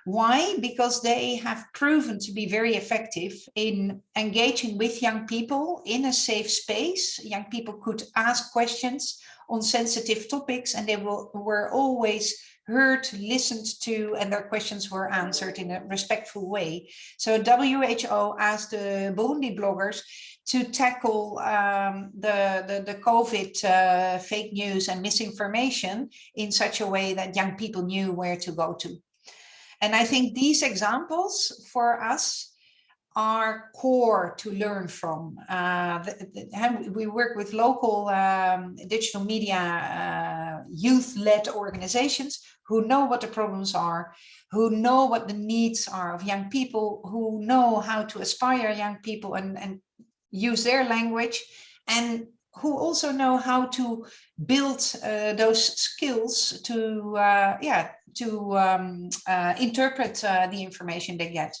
Why? Because they have proven to be very effective in engaging with young people in a safe space. Young people could ask questions on sensitive topics and they will, were always heard, listened to, and their questions were answered in a respectful way. So WHO asked the Burundi bloggers to tackle um, the, the, the, COVID uh, fake news and misinformation in such a way that young people knew where to go to. And I think these examples for us are core to learn from. Uh, the, the, we work with local um, digital media uh, youth-led organizations who know what the problems are, who know what the needs are of young people, who know how to aspire young people and, and use their language, and who also know how to build uh, those skills to, uh, yeah, to um, uh, interpret uh, the information they get.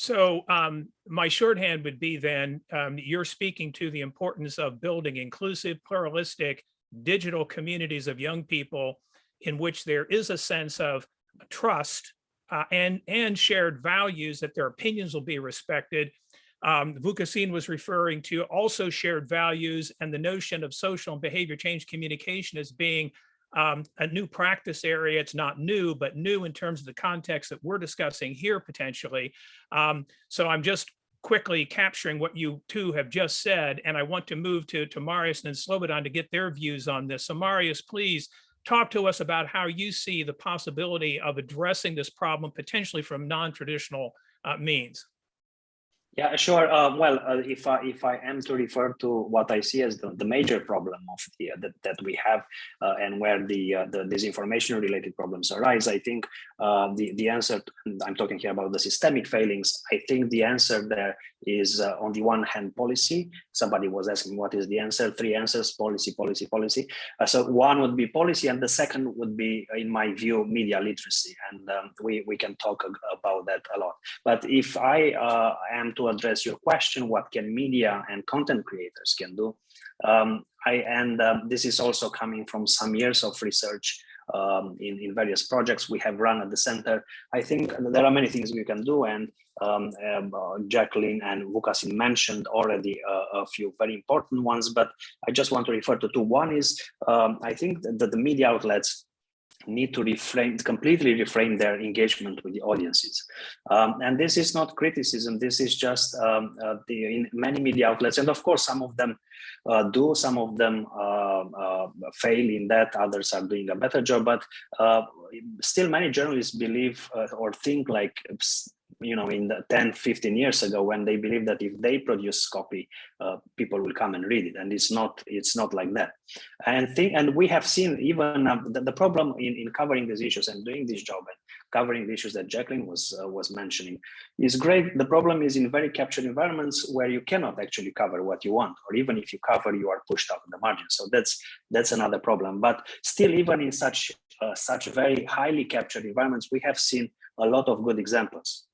So um, my shorthand would be then, um, you're speaking to the importance of building inclusive, pluralistic, digital communities of young people in which there is a sense of trust uh, and, and shared values that their opinions will be respected. Um, Vukasin was referring to also shared values and the notion of social and behavior change communication as being um, a new practice area. It's not new, but new in terms of the context that we're discussing here potentially. Um, so I'm just quickly capturing what you two have just said, and I want to move to, to Marius and Slobodan to get their views on this. So Marius, please talk to us about how you see the possibility of addressing this problem potentially from non-traditional uh, means. Yeah, sure. Uh, well, uh, if I if I am to refer to what I see as the, the major problem of the uh, that, that we have uh, and where the uh, the disinformation related problems arise, I think uh, the the answer. I'm talking here about the systemic failings. I think the answer there is on the one hand policy. Somebody was asking what is the answer. Three answers: policy, policy, policy. So one would be policy, and the second would be, in my view, media literacy. And um, we we can talk about that a lot. But if I am to address your question, what can media and content creators can do? Um, I and um, this is also coming from some years of research um, in in various projects we have run at the center. I think there are many things we can do, and um, um, uh, Jacqueline and Vukasin mentioned already uh, a few very important ones. But I just want to refer to two. One is um, I think that the media outlets need to reframe completely reframe their engagement with the audiences. Um, and this is not criticism. This is just um, uh, the in many media outlets. And of course some of them uh, do some of them uh, uh, fail in that. Others are doing a better job. But uh, still many journalists believe uh, or think like you know in the 10 15 years ago when they believe that if they produce copy uh, people will come and read it. And it's not it's not like that. And think and we have seen even uh, the, the problem in, in covering these issues and doing this job and covering the issues that Jacqueline was uh, was mentioning is great. The problem is in very captured environments where you cannot actually cover what you want or even if you cover you are pushed out in the margin. So that's that's another problem. But still even in such uh, such very highly captured environments we have seen a lot of good examples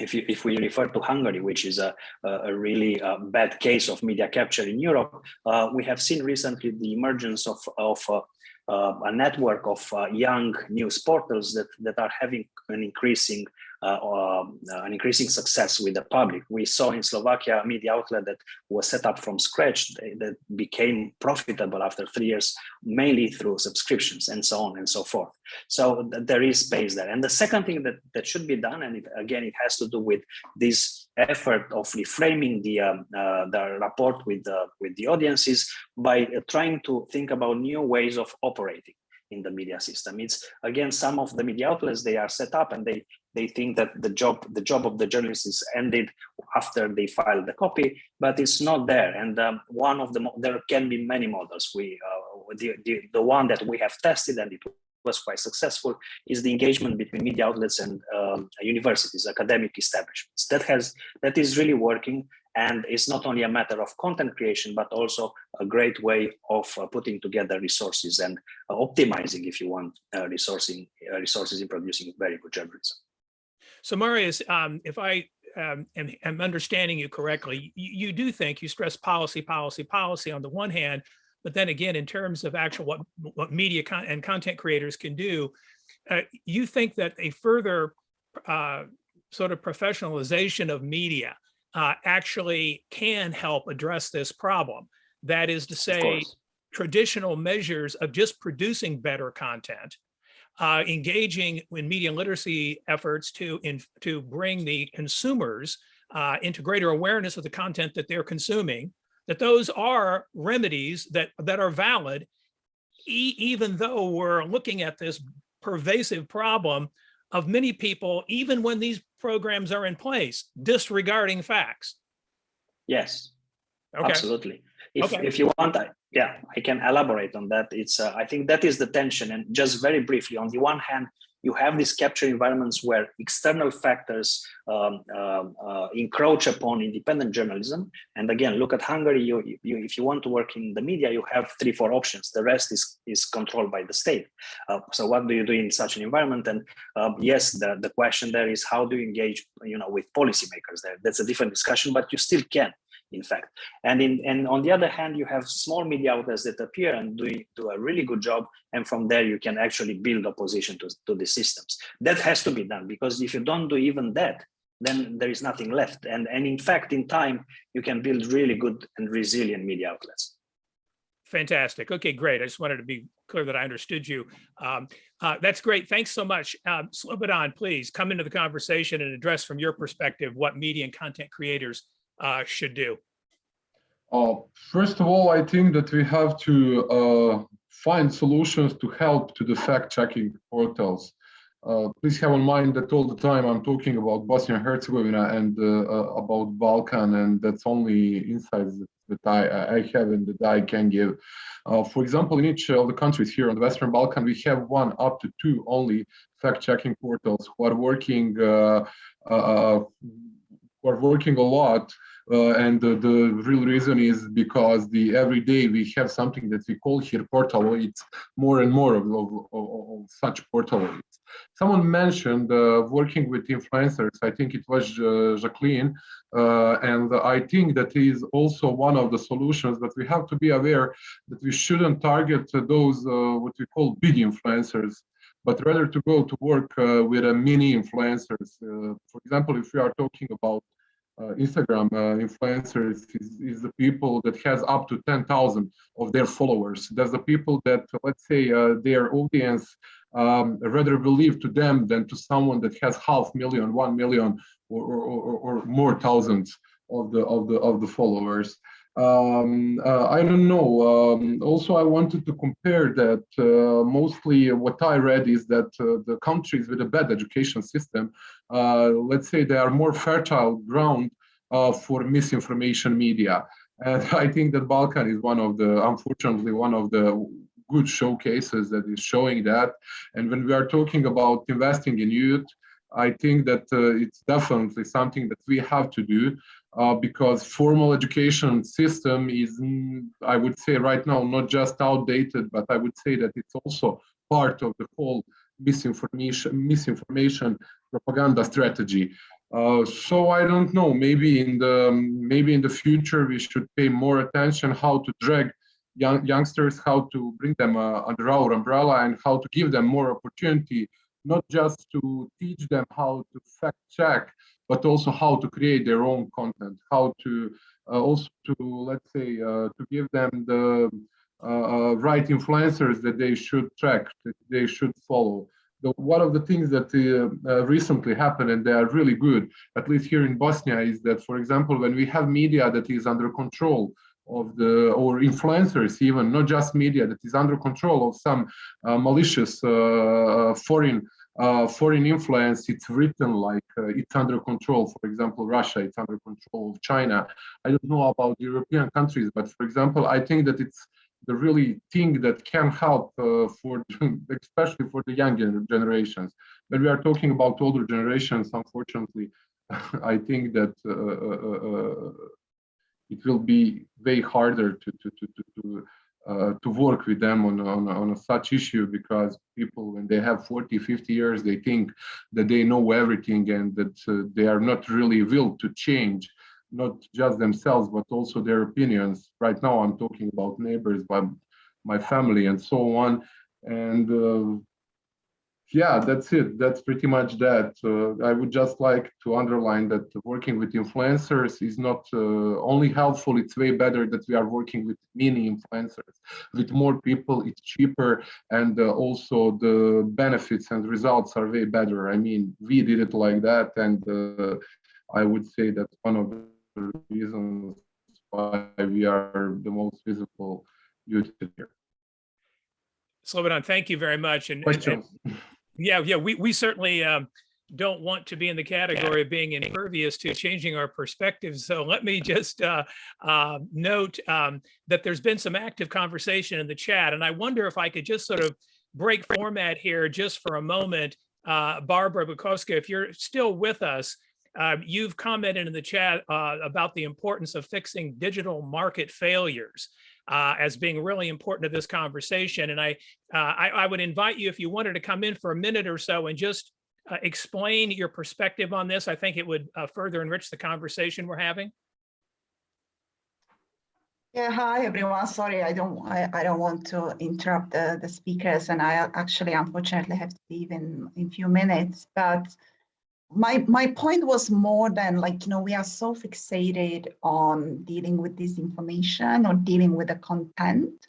if, you, if we refer to Hungary, which is a, a really uh, bad case of media capture in Europe, uh, we have seen recently the emergence of, of uh, uh, a network of uh, young news portals that, that are having an increasing um, uh, an increasing success with the public. We saw in Slovakia a media outlet that was set up from scratch that became profitable after three years, mainly through subscriptions and so on and so forth. So th there is space there. And the second thing that, that should be done, and it, again, it has to do with this effort of reframing the, um, uh, the rapport with the, with the audiences by uh, trying to think about new ways of operating in the media system. It's again, some of the media outlets, they are set up and they they think that the job the job of the journalist is ended after they file the copy, but it's not there. And um, one of the there can be many models. We uh, the, the the one that we have tested and it was quite successful is the engagement between media outlets and um, universities, academic establishments. That has that is really working, and it's not only a matter of content creation, but also a great way of uh, putting together resources and uh, optimizing, if you want, uh, resourcing uh, resources in producing very good journalism. So Marius, um, if I um, am, am understanding you correctly, you, you do think you stress policy, policy, policy on the one hand, but then again, in terms of actual what, what media con and content creators can do, uh, you think that a further uh, sort of professionalization of media uh, actually can help address this problem. That is to say, traditional measures of just producing better content, uh, engaging in media literacy efforts to in, to bring the consumers uh, into greater awareness of the content that they're consuming, that those are remedies that that are valid, e even though we're looking at this pervasive problem of many people, even when these programs are in place, disregarding facts. Yes, Okay. absolutely. If Okay. if you want, I, yeah, I can elaborate on that. It's uh, I think that is the tension. And just very briefly, on the one hand, you have these capture environments where external factors um, um, uh, encroach upon independent journalism. And again, look at Hungary. You, you, if you want to work in the media, you have three, four options. The rest is is controlled by the state. Uh, so what do you do in such an environment? And um, yes, the the question there is how do you engage, you know, with policymakers? There, that's a different discussion, but you still can in fact. And in and on the other hand, you have small media outlets that appear and do, do a really good job. And from there, you can actually build opposition to, to the systems. That has to be done because if you don't do even that, then there is nothing left. And, and in fact, in time, you can build really good and resilient media outlets. Fantastic. Okay, great. I just wanted to be clear that I understood you. Um, uh, that's great. Thanks so much. Um, Slobodan, please come into the conversation and address from your perspective what media and content creators uh, should do. Uh, first of all, I think that we have to uh, find solutions to help to the fact-checking portals. Uh, please have in mind that all the time I'm talking about Bosnia and Herzegovina and uh, uh, about Balkan, and that's only insights that, that I, I have and that I can give. Uh, for example, in each of the countries here on the Western Balkan, we have one up to two only fact-checking portals who are working who are working a lot uh, and the, the, real reason is because the every day we have something that we call here portaloids, more and more of, of, of, such portaloids. Someone mentioned uh, working with influencers, I think it was uh, Jacqueline, uh, and I think that is also one of the solutions that we have to be aware that we shouldn't target those uh, what we call big influencers, but rather to go to work uh, with a mini influencers. for example, if we are talking about uh, Instagram uh, influencers is, is, the people that has up to 10,000 of their followers. That's the people that, let's say, uh, their audience um, rather believe to them than to someone that has half million, one million, or, or, or, or more thousands of the of the of the followers. Um, uh, I don't know. Um, also, I wanted to compare that uh, mostly what I read is that uh, the countries with a bad education system, uh, let's say they are more fertile ground uh, for misinformation media. And I think that Balkan is one of the, unfortunately, one of the good showcases that is showing that. And when we are talking about investing in youth, I think that uh, it's definitely something that we have to do uh, because formal education system is, mm, I would say right now, not just outdated, but I would say that it's also part of the whole misinformation, misinformation propaganda strategy. Uh, so I don't know, maybe in the maybe in the future we should pay more attention how to drag young youngsters, how to bring them uh, under our umbrella and how to give them more opportunity, not just to teach them how to fact check, but also how to create their own content, how to uh, also to, let's say, uh, to give them the uh, right influencers that they should track, that they should follow. The, one of the things that uh, recently happened, and they are really good, at least here in Bosnia, is that, for example, when we have media that is under control of the or influencers even not just media that is under control of some uh, malicious uh, foreign uh, foreign influence, it's written like uh, it's under control. For example, Russia, it's under control of China. I don't know about European countries, but for example, I think that it's the really thing that can help uh, for, especially for the younger generations. When we are talking about older generations, unfortunately, I think that uh, uh, uh, it will be way harder to, to, to, to, to uh, to work with them on, on, on such issue because people when they have 40 50 years they think that they know everything and that uh, they are not really will to change not just themselves but also their opinions. Right now i'm talking about neighbors by my family and so on. And uh, yeah, that's it. That's pretty much that. Uh, I would just like to underline that working with influencers is not uh, only helpful, it's way better that we are working with many influencers. With more people, it's cheaper and uh, also the benefits and results are way better. I mean, we did it like that and uh, I would say that's one of the reasons why we are the most visible YouTube here. Slobodan, thank you very much. And, and, and yeah, yeah, we, we certainly um, don't want to be in the category of being impervious to changing our perspectives. So let me just uh, uh, note um, that there's been some active conversation in the chat, and I wonder if I could just sort of break format here just for a moment uh, Barbora Bukovská, if you're still with us, uh, you've commented in the chat uh, about the importance of fixing digital market failures uh, as being really important to this conversation. And I, uh, I, I would invite you if you wanted to come in for a minute or so and just uh, explain your perspective on this. I think it would uh, further enrich the conversation we're having. Yeah, hi everyone. Sorry, I don't I, I don't want to interrupt the, the speakers and I actually unfortunately have to leave in in few minutes. But my my point was more than like, you know, we are so fixated on dealing with this information or dealing with the content.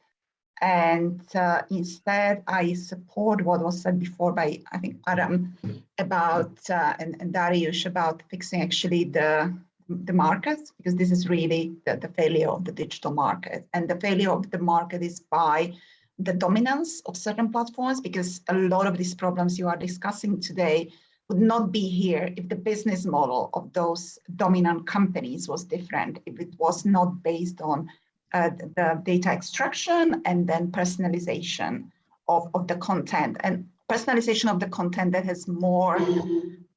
And uh, instead, I support what was said before by, I think, Adam about, uh, and, and Darius about fixing actually the, the markets, because this is really the, the failure of the digital market. And the failure of the market is by the dominance of certain platforms, because a lot of these problems you are discussing today would not be here if the business model of those dominant companies was different, if it was not based on uh, the data extraction and then personalization of, of the content and personalization of the content that has more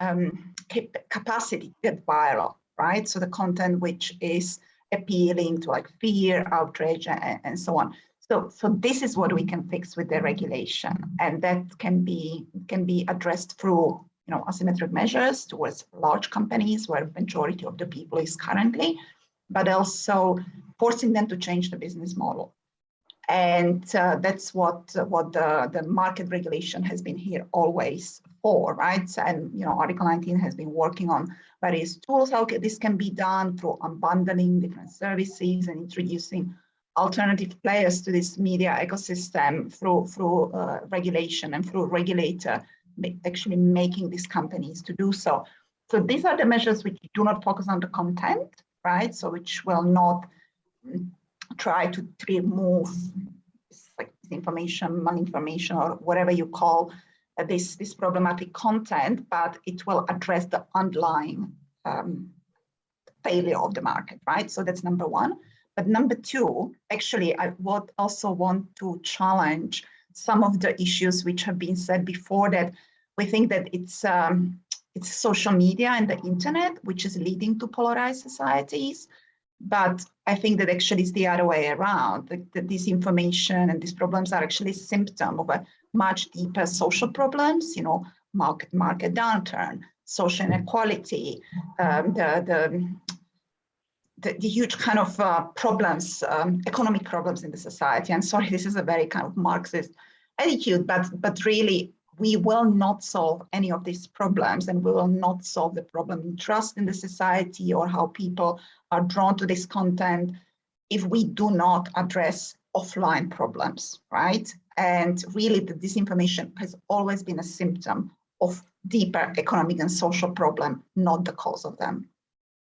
um, cap capacity to get viral, right? So the content which is appealing to like fear, outrage, and, and so on. So, so this is what we can fix with the regulation, and that can be can be addressed through you know asymmetric measures towards large companies where majority of the people is currently, but also forcing them to change the business model. And uh, that's what what the, the market regulation has been here always for, right? And you know, Article 19 has been working on various tools how this can be done through unbundling different services and introducing alternative players to this media ecosystem through through uh, regulation and through regulator actually making these companies to do so. So these are the measures which do not focus on the content, right? So which will not try to remove like information, malinformation, or whatever you call uh, this, this problematic content, but it will address the underlying um, failure of the market, right? So that's number one. But number two, actually, I would also want to challenge some of the issues which have been said before that we think that it's um, it's social media and the internet which is leading to polarized societies. But I think that actually it's the other way around. That, that disinformation and these problems are actually a symptom of a much deeper social problems. You know, market market downturn, social inequality, um, the the the, the, huge kind of uh, problems, um, economic problems in the society. And sorry, this is a very kind of Marxist attitude, but but really we will not solve any of these problems and we will not solve the problem in trust in the society or how people are drawn to this content if we do not address offline problems, right? And really the disinformation has always been a symptom of deeper economic and social problem, not the cause of them.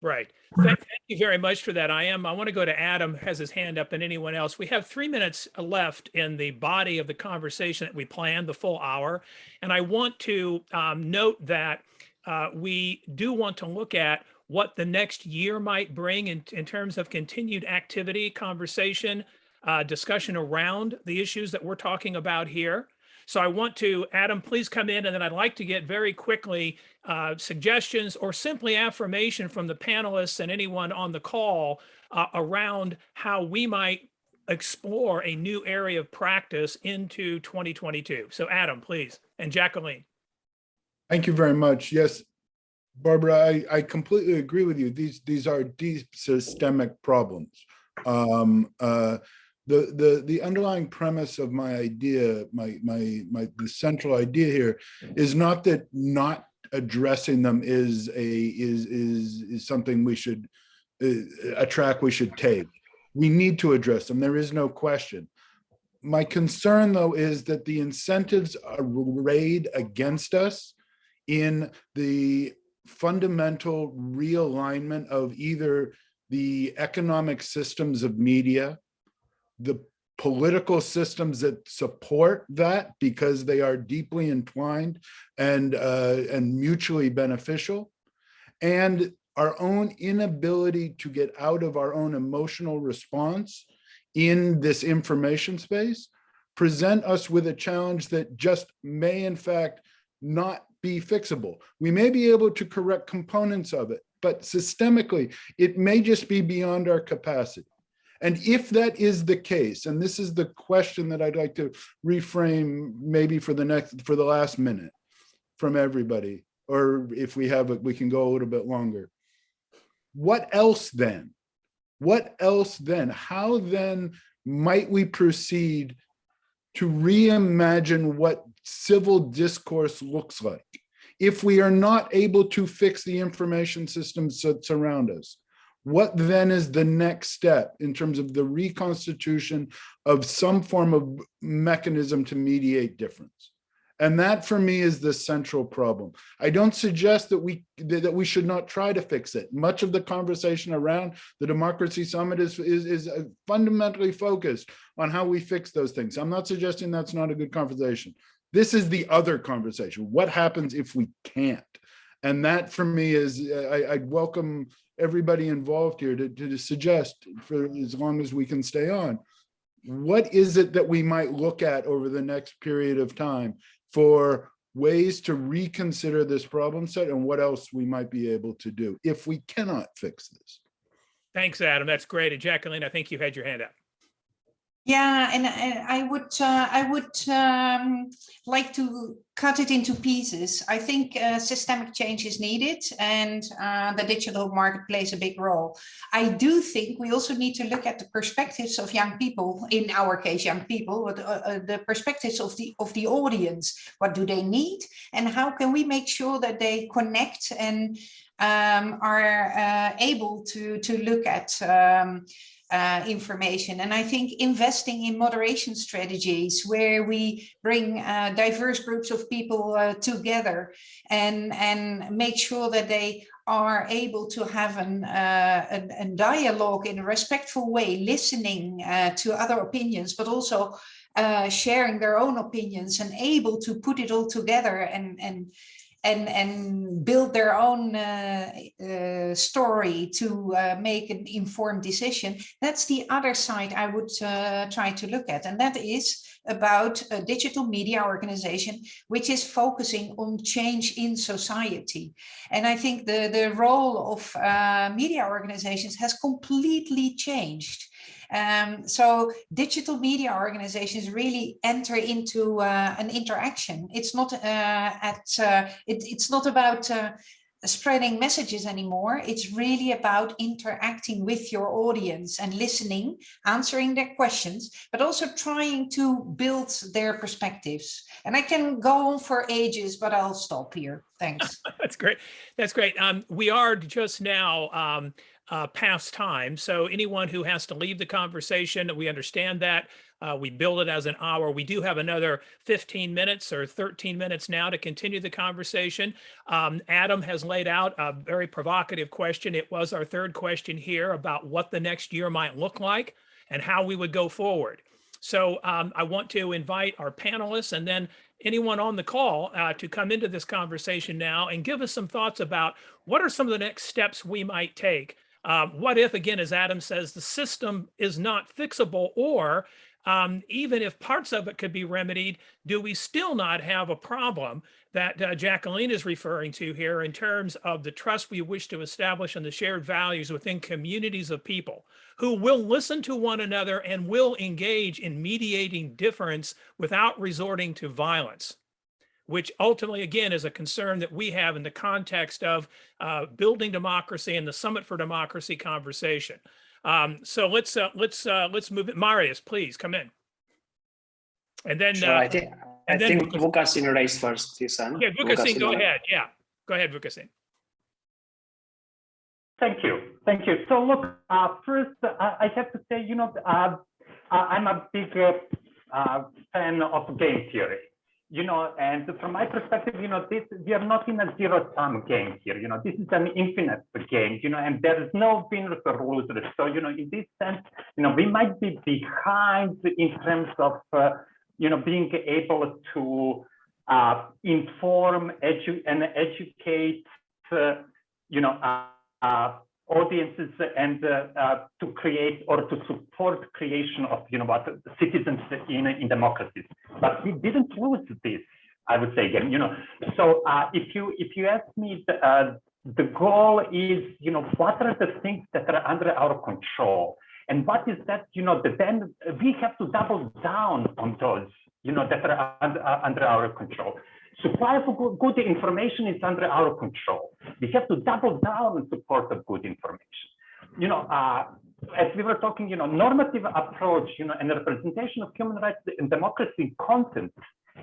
Right. Thank, thank, you very much for that. I am. I want to go to Adam, has his hand up, and anyone else. We have three minutes left in the body of the conversation that we planned, the full hour. And I want to um, note that uh, we do want to look at what the next year might bring in, in terms of continued activity, conversation, uh, discussion around the issues that we're talking about here. So I want to, Adam, please come in and then I'd like to get very quickly uh, suggestions or simply affirmation from the panelists and anyone on the call uh, around how we might explore a new area of practice into 2022. So Adam, please, and Jacqueline. Thank you very much. Yes, Barbora, I, I completely agree with you. These, these are deep systemic problems. Um, uh, the the the underlying premise of my idea my my my the central idea here is not that not addressing them is a is is is something we should uh, a track we should take. We need to address them. There is no question. My concern though is that the incentives are arrayed against us in the fundamental realignment of either the economic systems of media the political systems that support that because they are deeply entwined and uh, and mutually beneficial and our own inability to get out of our own emotional response in this information space present us with a challenge that just may in fact not be fixable. We may be able to correct components of it, but systemically, it may just be beyond our capacity. And if that is the case, and this is the question that I'd like to reframe maybe for the next, for the last minute from everybody, or if we have, it, we can go a little bit longer. What else then? What else then? How then might we proceed to reimagine what civil discourse looks like? If we are not able to fix the information systems that surround us, what then is the next step in terms of the reconstitution of some form of mechanism to mediate difference? And that for me is the central problem. I don't suggest that we that we should not try to fix it. Much of the conversation around the Democracy Summit is, is, is uh, fundamentally focused on how we fix those things. I'm not suggesting that's not a good conversation. This is the other conversation. What happens if we can't? And that for me is, I, I welcome everybody involved here to, to suggest for as long as we can stay on. What is it that we might look at over the next period of time for ways to reconsider this problem set and what else we might be able to do if we cannot fix this? Thanks, Adam. That's great. And Jacqueline, I think you had your hand up. Yeah, and, I would uh, I would um, like to cut it into pieces. I think uh, systemic change is needed, and uh, the digital market plays a big role. I do think we also need to look at the perspectives of young people. In our case, young people, but uh, uh, the perspectives of the of the audience. What do they need, and how can we make sure that they connect and um, are uh, able to to look at. Um, uh, information. And I think investing in moderation strategies where we bring uh, diverse groups of people uh, together and, and make sure that they are able to have an, uh, a, a, dialogue in a respectful way, listening uh, to other opinions, but also uh, sharing their own opinions and able to put it all together and, and and and build their own uh, uh, story to uh, make an informed decision. That's the other side I would uh, try to look at, and that is about a digital media organization which is focusing on change in society. And I think the the role of uh, media organizations has completely changed. Um, so digital media organizations really enter into uh, an interaction. It's not uh, at uh, it, it's not about uh, spreading messages anymore. It's really about interacting with your audience and listening, answering their questions, but also trying to build their perspectives. And I can go on for ages, but I'll stop here. Thanks. That's great. That's great. Um, we are just now um, uh, past time. So anyone who has to leave the conversation, we understand that. Uh, we build it as an hour. We do have another 15 minutes or 13 minutes now to continue the conversation. Um, Adam has laid out a very provocative question. It was our third question here about what the next year might look like and how we would go forward. So um, I want to invite our panelists and then anyone on the call uh, to come into this conversation now and give us some thoughts about what are some of the next steps we might take um, what if, again, as Adam says, the system is not fixable or um, even if parts of it could be remedied, do we still not have a problem that uh, Jacqueline is referring to here in terms of the trust we wish to establish and the shared values within communities of people who will listen to one another and will engage in mediating difference without resorting to violence? Which ultimately, again, is a concern that we have in the context of uh, building democracy and the Summit for Democracy conversation. Um, so let's uh, let's uh, let's move it. Marius, please come in. And then sure, I think I then think Vukasin raised first his hand. Yeah, Vukasin, go ahead. Yeah, go ahead, Vukasin. Thank you, thank you. So look, uh, first I have to say, you know, uh, I'm a big uh, fan of game theory you know, and from my perspective, you know, this we are not in a zero-sum game here. You know, this is an infinite game. You know, and there is no winners or losers. So, you know, in this sense, you know, we might be behind in terms of, uh, you know, being able to uh, inform, edu and educate, uh, you know, uh, uh, audiences and uh, to create or to support creation of you know what citizens in in democracies but we didn't lose this I would say again, you know, so uh, if you if you ask me, the, uh, the goal is, you know, what are the things that are under our control, and what is that, you know, that then we have to double down on those, you know, that are under, uh, under our control. Supply of good, good information is under our control. We have to double down on support of good information. You know, uh, as we were talking, you know, normative approach, you know, and representation of human rights and democracy content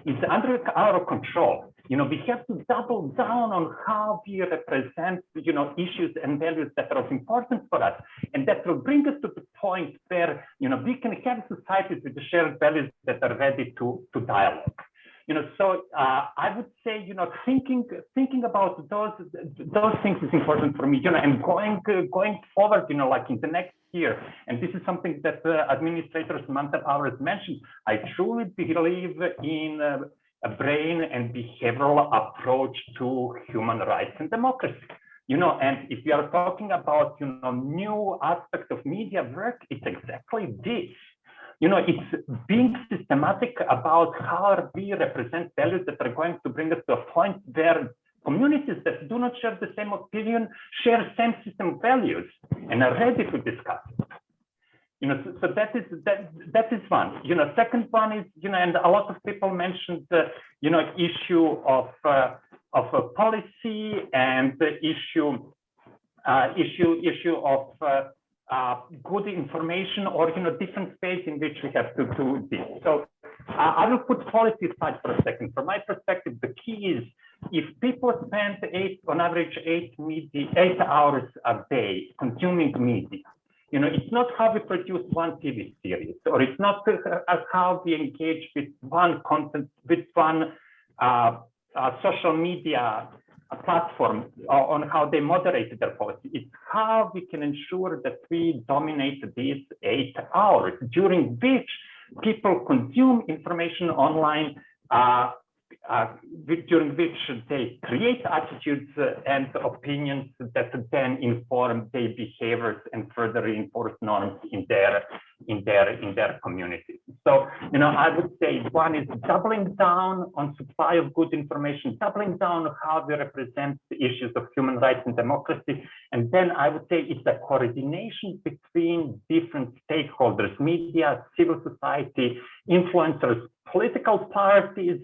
is under our control. You know, we have to double down on how we represent, you know, issues and values that are of importance for us. And that will bring us to the point where, you know, we can have societies with the shared values that are ready to, to dialogue you know, so uh, I would say, you know, thinking thinking about those those things is important for me, you know, and going uh, going forward, you know, like in the next year, and this is something that uh, administrator Samantha Powers mentioned. I truly believe in a brain and behavioral approach to human rights and democracy. You know, and if we are talking about, you know, new aspects of media work, it's exactly this you know, it's being systematic about how we represent values that are going to bring us to a point where communities that do not share the same opinion share same system values and are ready to discuss it. You know, so, so that is that that is one. You know, second one is you know, and a lot of people mentioned the you know issue of uh, of a policy and the issue uh, issue issue of uh, good information or you know different space in which we have to do this. So uh, I will put policy aside for a second. From my perspective, the key is if people spend eight on average eight media, eight hours a day consuming media, you know, it's not how we produce one TV series, or it's not uh, how we engage with one content, with one uh, uh, social media platform on how they moderate their policy. It's how we can ensure that we dominate these eight hours during which people consume information online uh, uh, during which they create attitudes and opinions that then inform their behaviors and further reinforce norms in their in their in their communities. So, you know, I would say one is doubling down on supply of good information, doubling down on how we represent the issues of human rights and democracy. And then I would say it's a coordination between different stakeholders, media, civil society, influencers, political parties,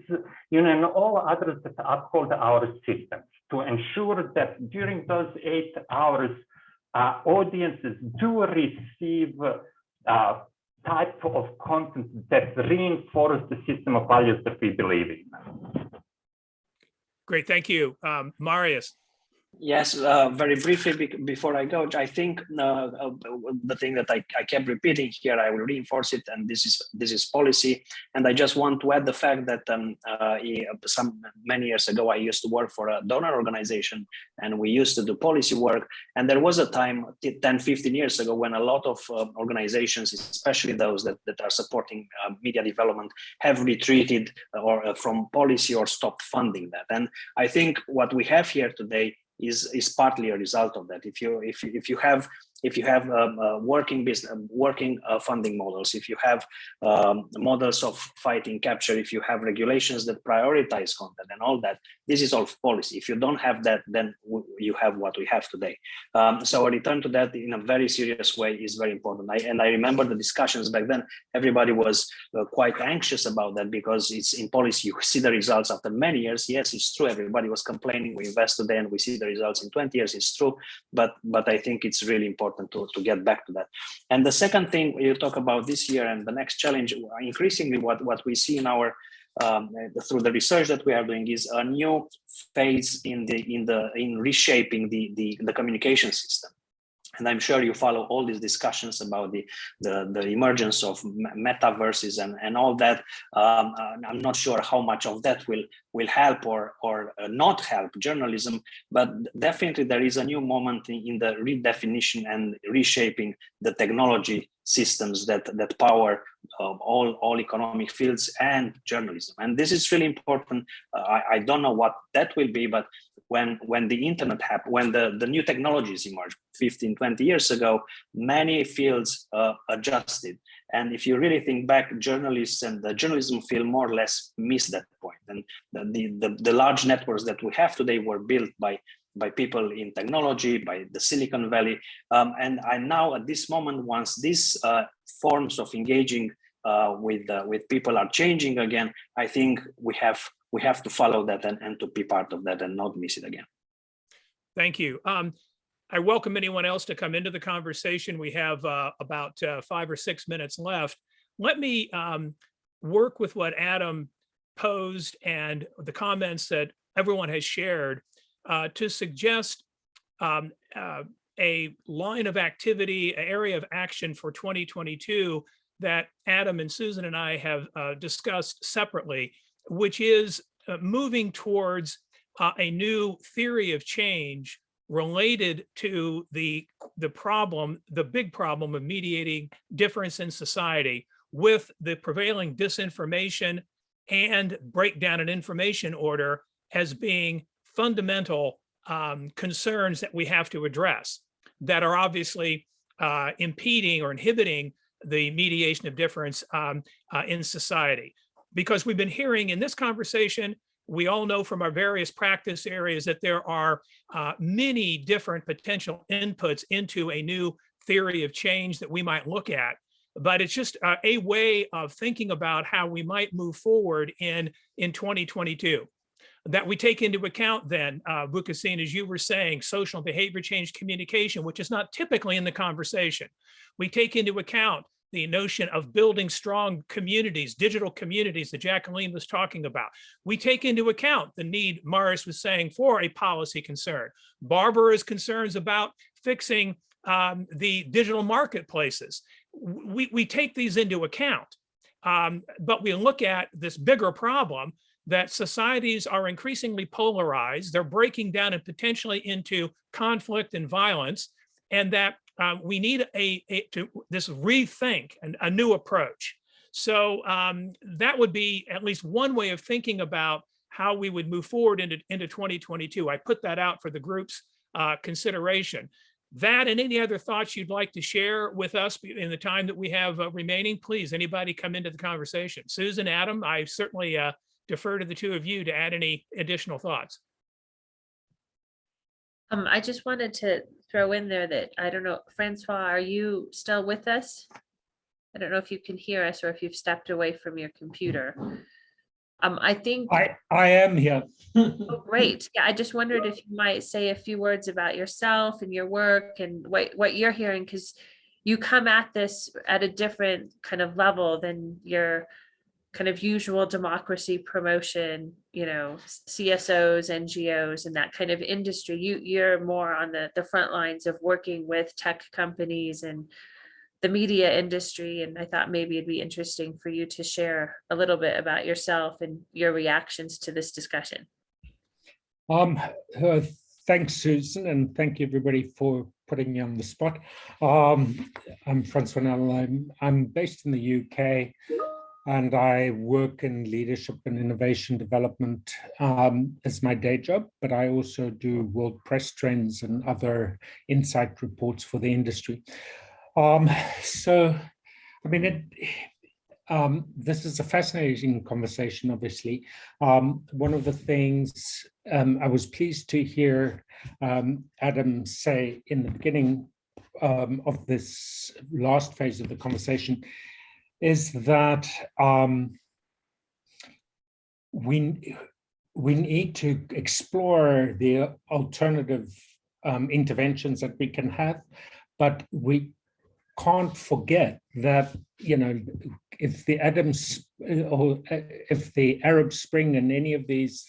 you know, and all others that uphold our systems to ensure that during those eight hours, uh, audiences do receive uh, type of content that reinforce the system of values that we believe in. Great, thank you. Um, Marius. Yes, uh, very briefly be before I go, I think uh, uh, the thing that I, I kept repeating here, I will reinforce it, and this is this is policy. And I just want to add the fact that um, uh, some many years ago, I used to work for a donor organization, and we used to do policy work. And there was a time 10, 15 years ago when a lot of uh, organizations, especially those that, that are supporting uh, media development, have retreated or from policy or stopped funding that. And I think what we have here today is is partly a result of that. If you if if you have if you have um, uh, working business, um, working uh, funding models, if you have um, models of fighting capture, if you have regulations that prioritize content and all that, this is all policy. If you don't have that, then you have what we have today. Um, so a return to that in a very serious way is very important. I, and I remember the discussions back then, everybody was uh, quite anxious about that because it's in policy, you see the results after many years. Yes, it's true. Everybody was complaining. We invest today and we see the results in 20 years. It's true. But, but I think it's really important important to, to get back to that. And the second thing you talk about this year and the next challenge, increasingly what, what we see in our um, through the research that we are doing is a new phase in the in the in reshaping the the, the communication system and I'm sure you follow all these discussions about the the, the emergence of metaverses and and all that. Um, uh, I'm not sure how much of that will will help or or uh, not help journalism, but definitely there is a new moment in the redefinition and reshaping the technology systems that that power um, all all economic fields and journalism and this is really important uh, I, I don't know what that will be but when when the internet happened when the the new technologies emerged 15 20 years ago many fields uh, adjusted And if you really think back, journalists and the journalism field more or less missed that point. And the, the, the, large networks that we have today were built by by people in technology, by the Silicon Valley. Um, and I now at this moment, once these uh, forms of engaging uh, with uh, with people are changing again, I think we have we have to follow that and, and to be part of that and not miss it again. Thank you. Um, I welcome anyone else to come into the conversation. We have uh, about uh, five or six minutes left. Let me um, work with what Adam posed and the comments that everyone has shared uh, to suggest um, uh, a line of activity, an area of action for 2022 that Adam and Susan and I have uh, discussed separately, which is uh, moving towards uh, a new theory of change related to the, the problem, the big problem of mediating difference in society with the prevailing disinformation and breakdown in information order as being fundamental um, concerns that we have to address that are obviously uh, impeding or inhibiting the mediation of difference um, uh, in society. Because we've been hearing in this conversation, we all know from our various practice areas that there are uh, many different potential inputs into a new theory of change that we might look at. But it's just uh, a way of thinking about how we might move forward in, in 2022 that we take into account then, uh, Vukasin, as you were saying, social behavior change communication, which is not typically in the conversation. We take into account the notion of building strong communities, digital communities that Jacqueline was talking about. We take into account the need, Marius was saying, for a policy concern. Barbora's concerns about fixing um, the digital marketplaces. We, we take these into account, um, but we look at this bigger problem that societies are increasingly polarized. They're breaking down and potentially into conflict and violence, and that uh, we need a, a to this rethink and a new approach. So um, that would be at least one way of thinking about how we would move forward into, into 2022. I put that out for the group's uh, consideration. That and any other thoughts you'd like to share with us in the time that we have uh, remaining, please, anybody come into the conversation. Susan, Adam, I certainly uh, defer to the two of you to add any additional thoughts. Um, I just wanted to throw in there that, I don't know, Francois, are you still with us? I don't know if you can hear us or if you've stepped away from your computer. Um, I think, I, I am here. oh, great. Yeah, I just wondered if you might say a few words about yourself and your work and what, what you're hearing, because you come at this at a different kind of level than your kind of usual democracy promotion, you know, CSOs, NGOs, and that kind of industry. You you're more on the the front lines of working with tech companies and the media industry. And I thought maybe it'd be interesting for you to share a little bit about yourself and your reactions to this discussion. Um, uh, thanks, Susan, and thank you everybody for putting me on the spot. Um, I'm Francois Nel. I'm I'm based in the UK and I work in leadership and innovation development um, as my day job, but I also do world press trends and other insight reports for the industry. Um, so, I mean, it, um, this is a fascinating conversation, obviously. Um, one of the things um, I was pleased to hear um, Adam say in the beginning of this last phase of the conversation is that um, we, we need to explore the alternative um, interventions that we can have, but we can't forget that, you know, if the Adams or uh, if the Arab Spring and any of these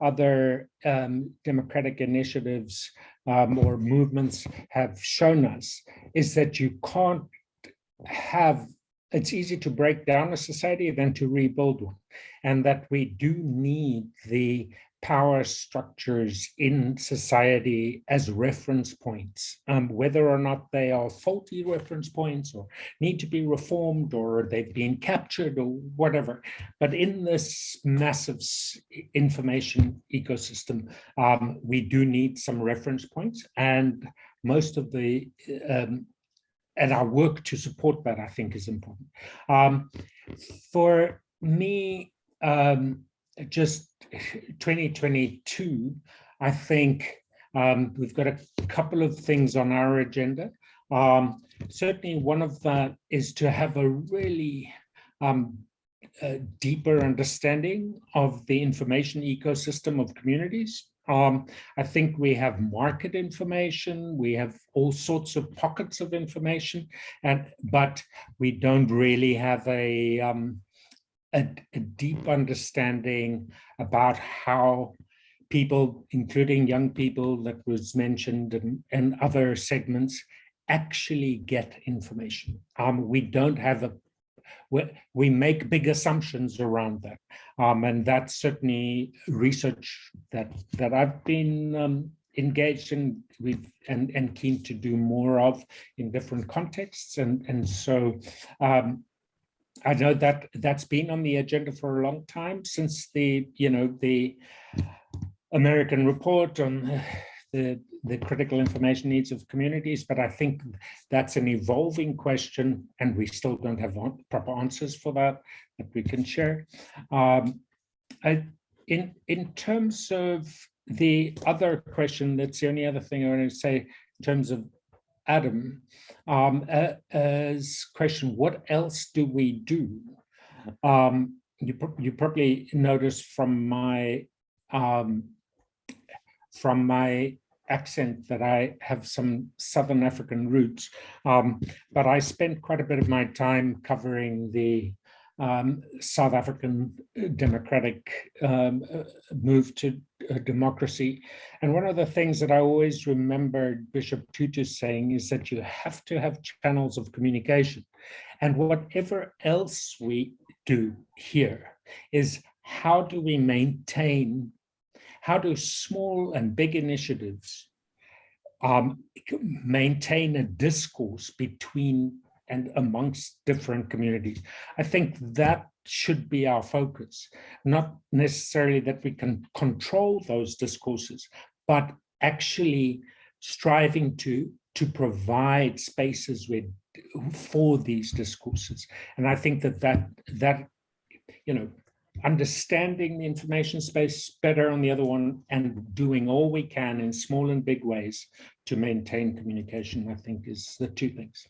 other um, democratic initiatives um, or movements have shown us is that you can't have it's easy to break down a society than to rebuild one. And that we do need the power structures in society as reference points, um, whether or not they are faulty reference points or need to be reformed or they've been captured or whatever. But in this massive information ecosystem, um, we do need some reference points. And most of the um, and our work to support that, I think, is important. Um, for me, um, just 2022, I think um, we've got a couple of things on our agenda. Um, certainly, one of that is to have a really um, a deeper understanding of the information ecosystem of communities. Um, I think we have market information, we have all sorts of pockets of information, and but we don't really have a, um, a, a deep understanding about how people, including young people that was mentioned and, and other segments, actually get information. Um, we don't have a we, we make big assumptions around that. Um, and that's certainly research that that I've been um, engaged in with and, and keen to do more of in different contexts. And, and so um, I know that that's been on the agenda for a long time since the, you know, the American report on the, the critical information needs of communities, but I think that's an evolving question and we still don't have proper answers for that that we can share. Um, I, in, in terms of the other question, that's the only other thing I want to say in terms of Adam, um, uh, as question, what else do we do? Um, you, you probably noticed from my um, from my accent that I have some Southern African roots, um, but I spent quite a bit of my time covering the um, South African democratic um, uh, move to uh, democracy. And one of the things that I always remembered Bishop Tutu saying is that you have to have channels of communication. And whatever else we do here is how do we maintain how do small and big initiatives um, maintain a discourse between and amongst different communities? I think that should be our focus, not necessarily that we can control those discourses, but actually striving to to provide spaces with for these discourses. And I think that that that you know understanding the information space better on the other one and doing all we can in small and big ways to maintain communication, I think is the two things.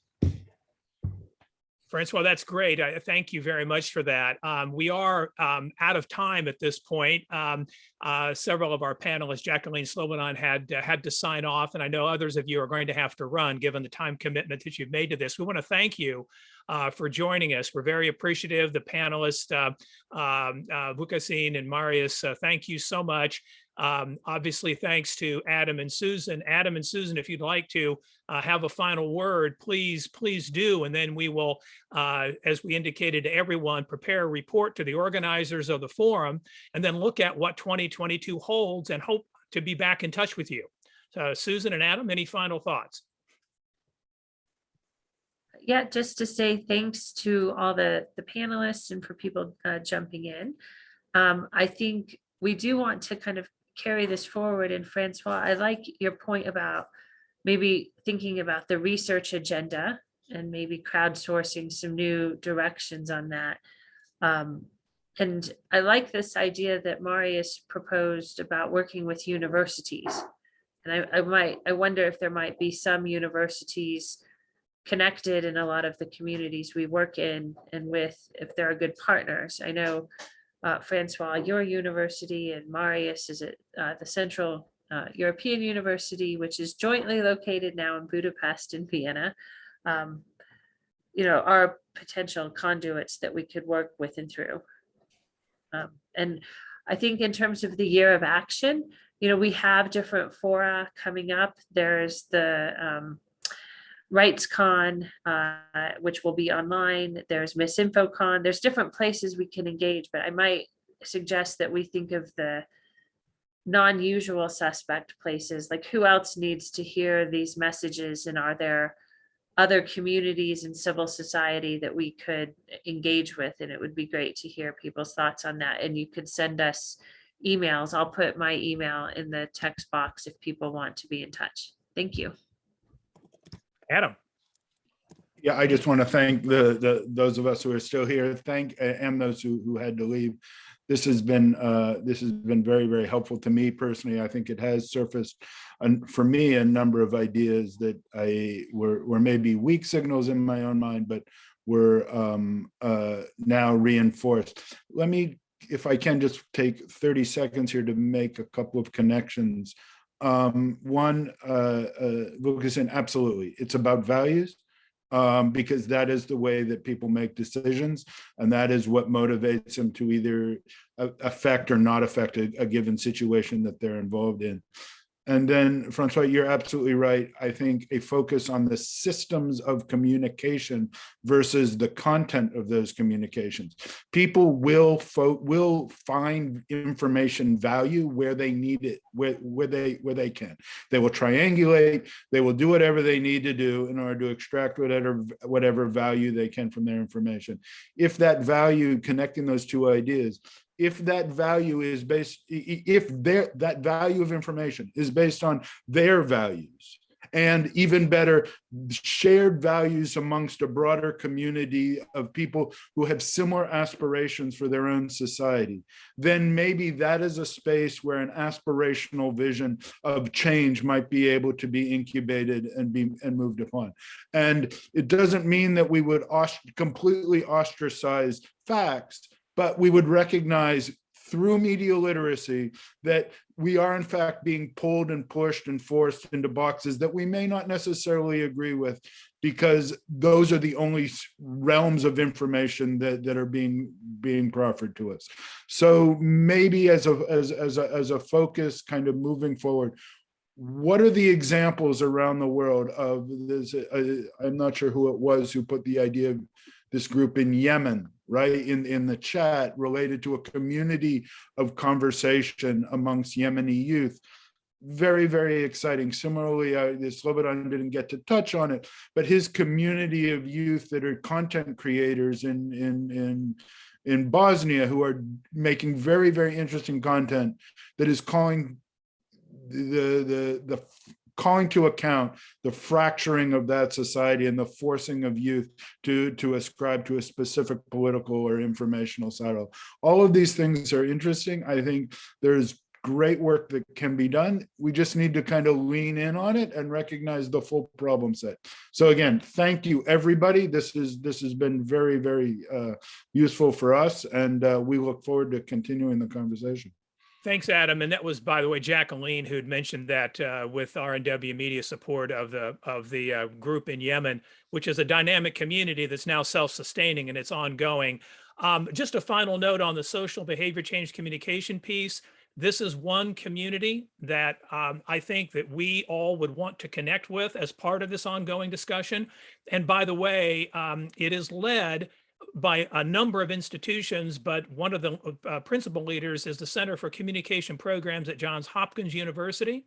Francois, that's great. I thank you very much for that. Um, we are um, out of time at this point. Um, uh, several of our panelists, Jacqueline Slobodan had uh, had to sign off, and I know others of you are going to have to run given the time commitment that you've made to this. We want to thank you uh, for joining us. We're very appreciative. The panelists, uh, um, uh, Vukasin and Marius, uh, thank you so much. Um, obviously, thanks to Adam and Susan. Adam and Susan, if you'd like to uh, have a final word, please, please do. And then we will, uh, as we indicated to everyone, prepare a report to the organizers of the forum and then look at what 2022 holds and hope to be back in touch with you. So Susan and Adam, any final thoughts? Yeah, just to say thanks to all the, the panelists and for people uh, jumping in. Um, I think we do want to kind of carry this forward. And Francois, I like your point about maybe thinking about the research agenda and maybe crowdsourcing some new directions on that. Um, and I like this idea that Marius proposed about working with universities. And I, I might, I wonder if there might be some universities connected in a lot of the communities we work in and with, if there are good partners. I know uh, Francois, your university and Marius is at uh, the Central uh, European University, which is jointly located now in Budapest and Vienna. Um, you know, are potential conduits that we could work with and through. Um, and I think in terms of the year of action, you know, we have different fora coming up. There's the um, RightsCon, uh, which will be online. There's MisinfoCon. There's different places we can engage, but I might suggest that we think of the non-usual suspect places, like who else needs to hear these messages and are there other communities and civil society that we could engage with and it would be great to hear people's thoughts on that and you could send us emails. I'll put my email in the text box if people want to be in touch. Thank you. Adam. Yeah, I just want to thank the, the, those of us who are still here, thank, and those who, who had to leave. This has been, uh, this has been very, very helpful to me personally. I think it has surfaced, and for me, a number of ideas that I were, were maybe weak signals in my own mind, but were um, uh, now reinforced. Let me, if I can just take 30 seconds here to make a couple of connections. Um, one, uh, uh, Vukasin, absolutely, it's about values um, because that is the way that people make decisions. And that is what motivates them to either affect or not affect a, a given situation that they're involved in. And then Francois, you're absolutely right. I think a focus on the systems of communication versus the content of those communications. People will will find information value where they need it, where, where they where they can. They will triangulate, they will do whatever they need to do in order to extract whatever whatever value they can from their information. If that value connecting those two ideas if that value is based, if their, that value of information is based on their values, and even better, shared values amongst a broader community of people who have similar aspirations for their own society, then maybe that is a space where an aspirational vision of change might be able to be incubated and be and moved upon. And it doesn't mean that we would completely ostracize facts, but we would recognize through media literacy that we are in fact being pulled and pushed and forced into boxes that we may not necessarily agree with because those are the only realms of information that, that are being being proffered to us. So maybe as a as, as a as a focus kind of moving forward, what are the examples around the world of this? uh, I'm not sure who it was who put the idea of this group in Yemen, right, in, in the chat related to a community of conversation amongst Yemeni youth. Very, very exciting. Similarly, uh, this Slobodan didn't get to touch on it, but his community of youth that are content creators in, in, in, in Bosnia who are making very, very interesting content that is calling the, the, the calling to account the fracturing of that society and the forcing of youth to, to ascribe to a specific political or informational silo. All of these things are interesting. I think there's great work that can be done. We just need to kind of lean in on it and recognize the full problem set. So again, thank you, everybody. This is this has been very, very uh, useful for us, and uh, we look forward to continuing the conversation. Thanks, Adam. And that was, by the way, Jacqueline who'd mentioned that uh, with RNW Media support of the of the uh, group in Yemen, which is a dynamic community that's now self-sustaining and it's ongoing. Um, just a final note on the social behavior change communication piece. This is one community that um, I think that we all would want to connect with as part of this ongoing discussion. And by the way, um, it is led by a number of institutions, but one of the uh, principal leaders is the Center for Communication Programs at Johns Hopkins University.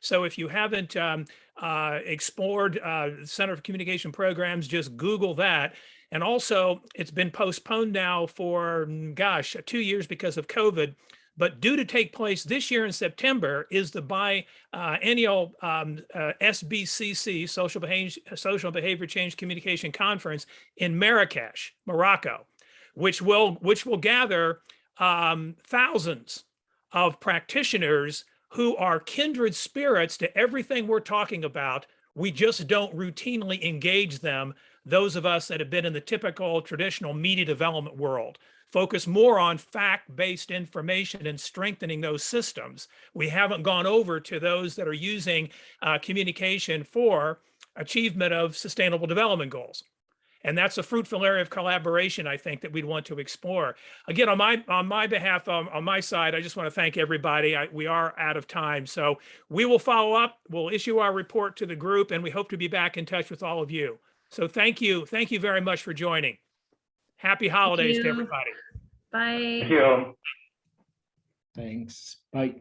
So if you haven't um, uh, explored uh, Center for Communication Programs, just Google that. And also, it's been postponed now for, mm, gosh, two years because of COVID. But due to take place this year in September is the biennial um, uh, SBCC, Social Behavior, Social Behavior Change Communication Conference in Marrakesh, Morocco, which will which will gather um, thousands of practitioners who are kindred spirits to everything we're talking about. We just don't routinely engage them. Those of us that have been in the typical traditional media development world focus more on fact-based information and strengthening those systems. We haven't gone over to those that are using uh, communication for achievement of sustainable development goals. And that's a fruitful area of collaboration, I think, that we'd want to explore. Again, on my on my behalf, um, on my side, I just want to thank everybody. I, we are out of time, so we will follow up. We'll issue our report to the group, and we hope to be back in touch with all of you. So thank you, thank you very much for joining. Happy holidays to you. everybody. Bye. Thank you. Thanks. Bye.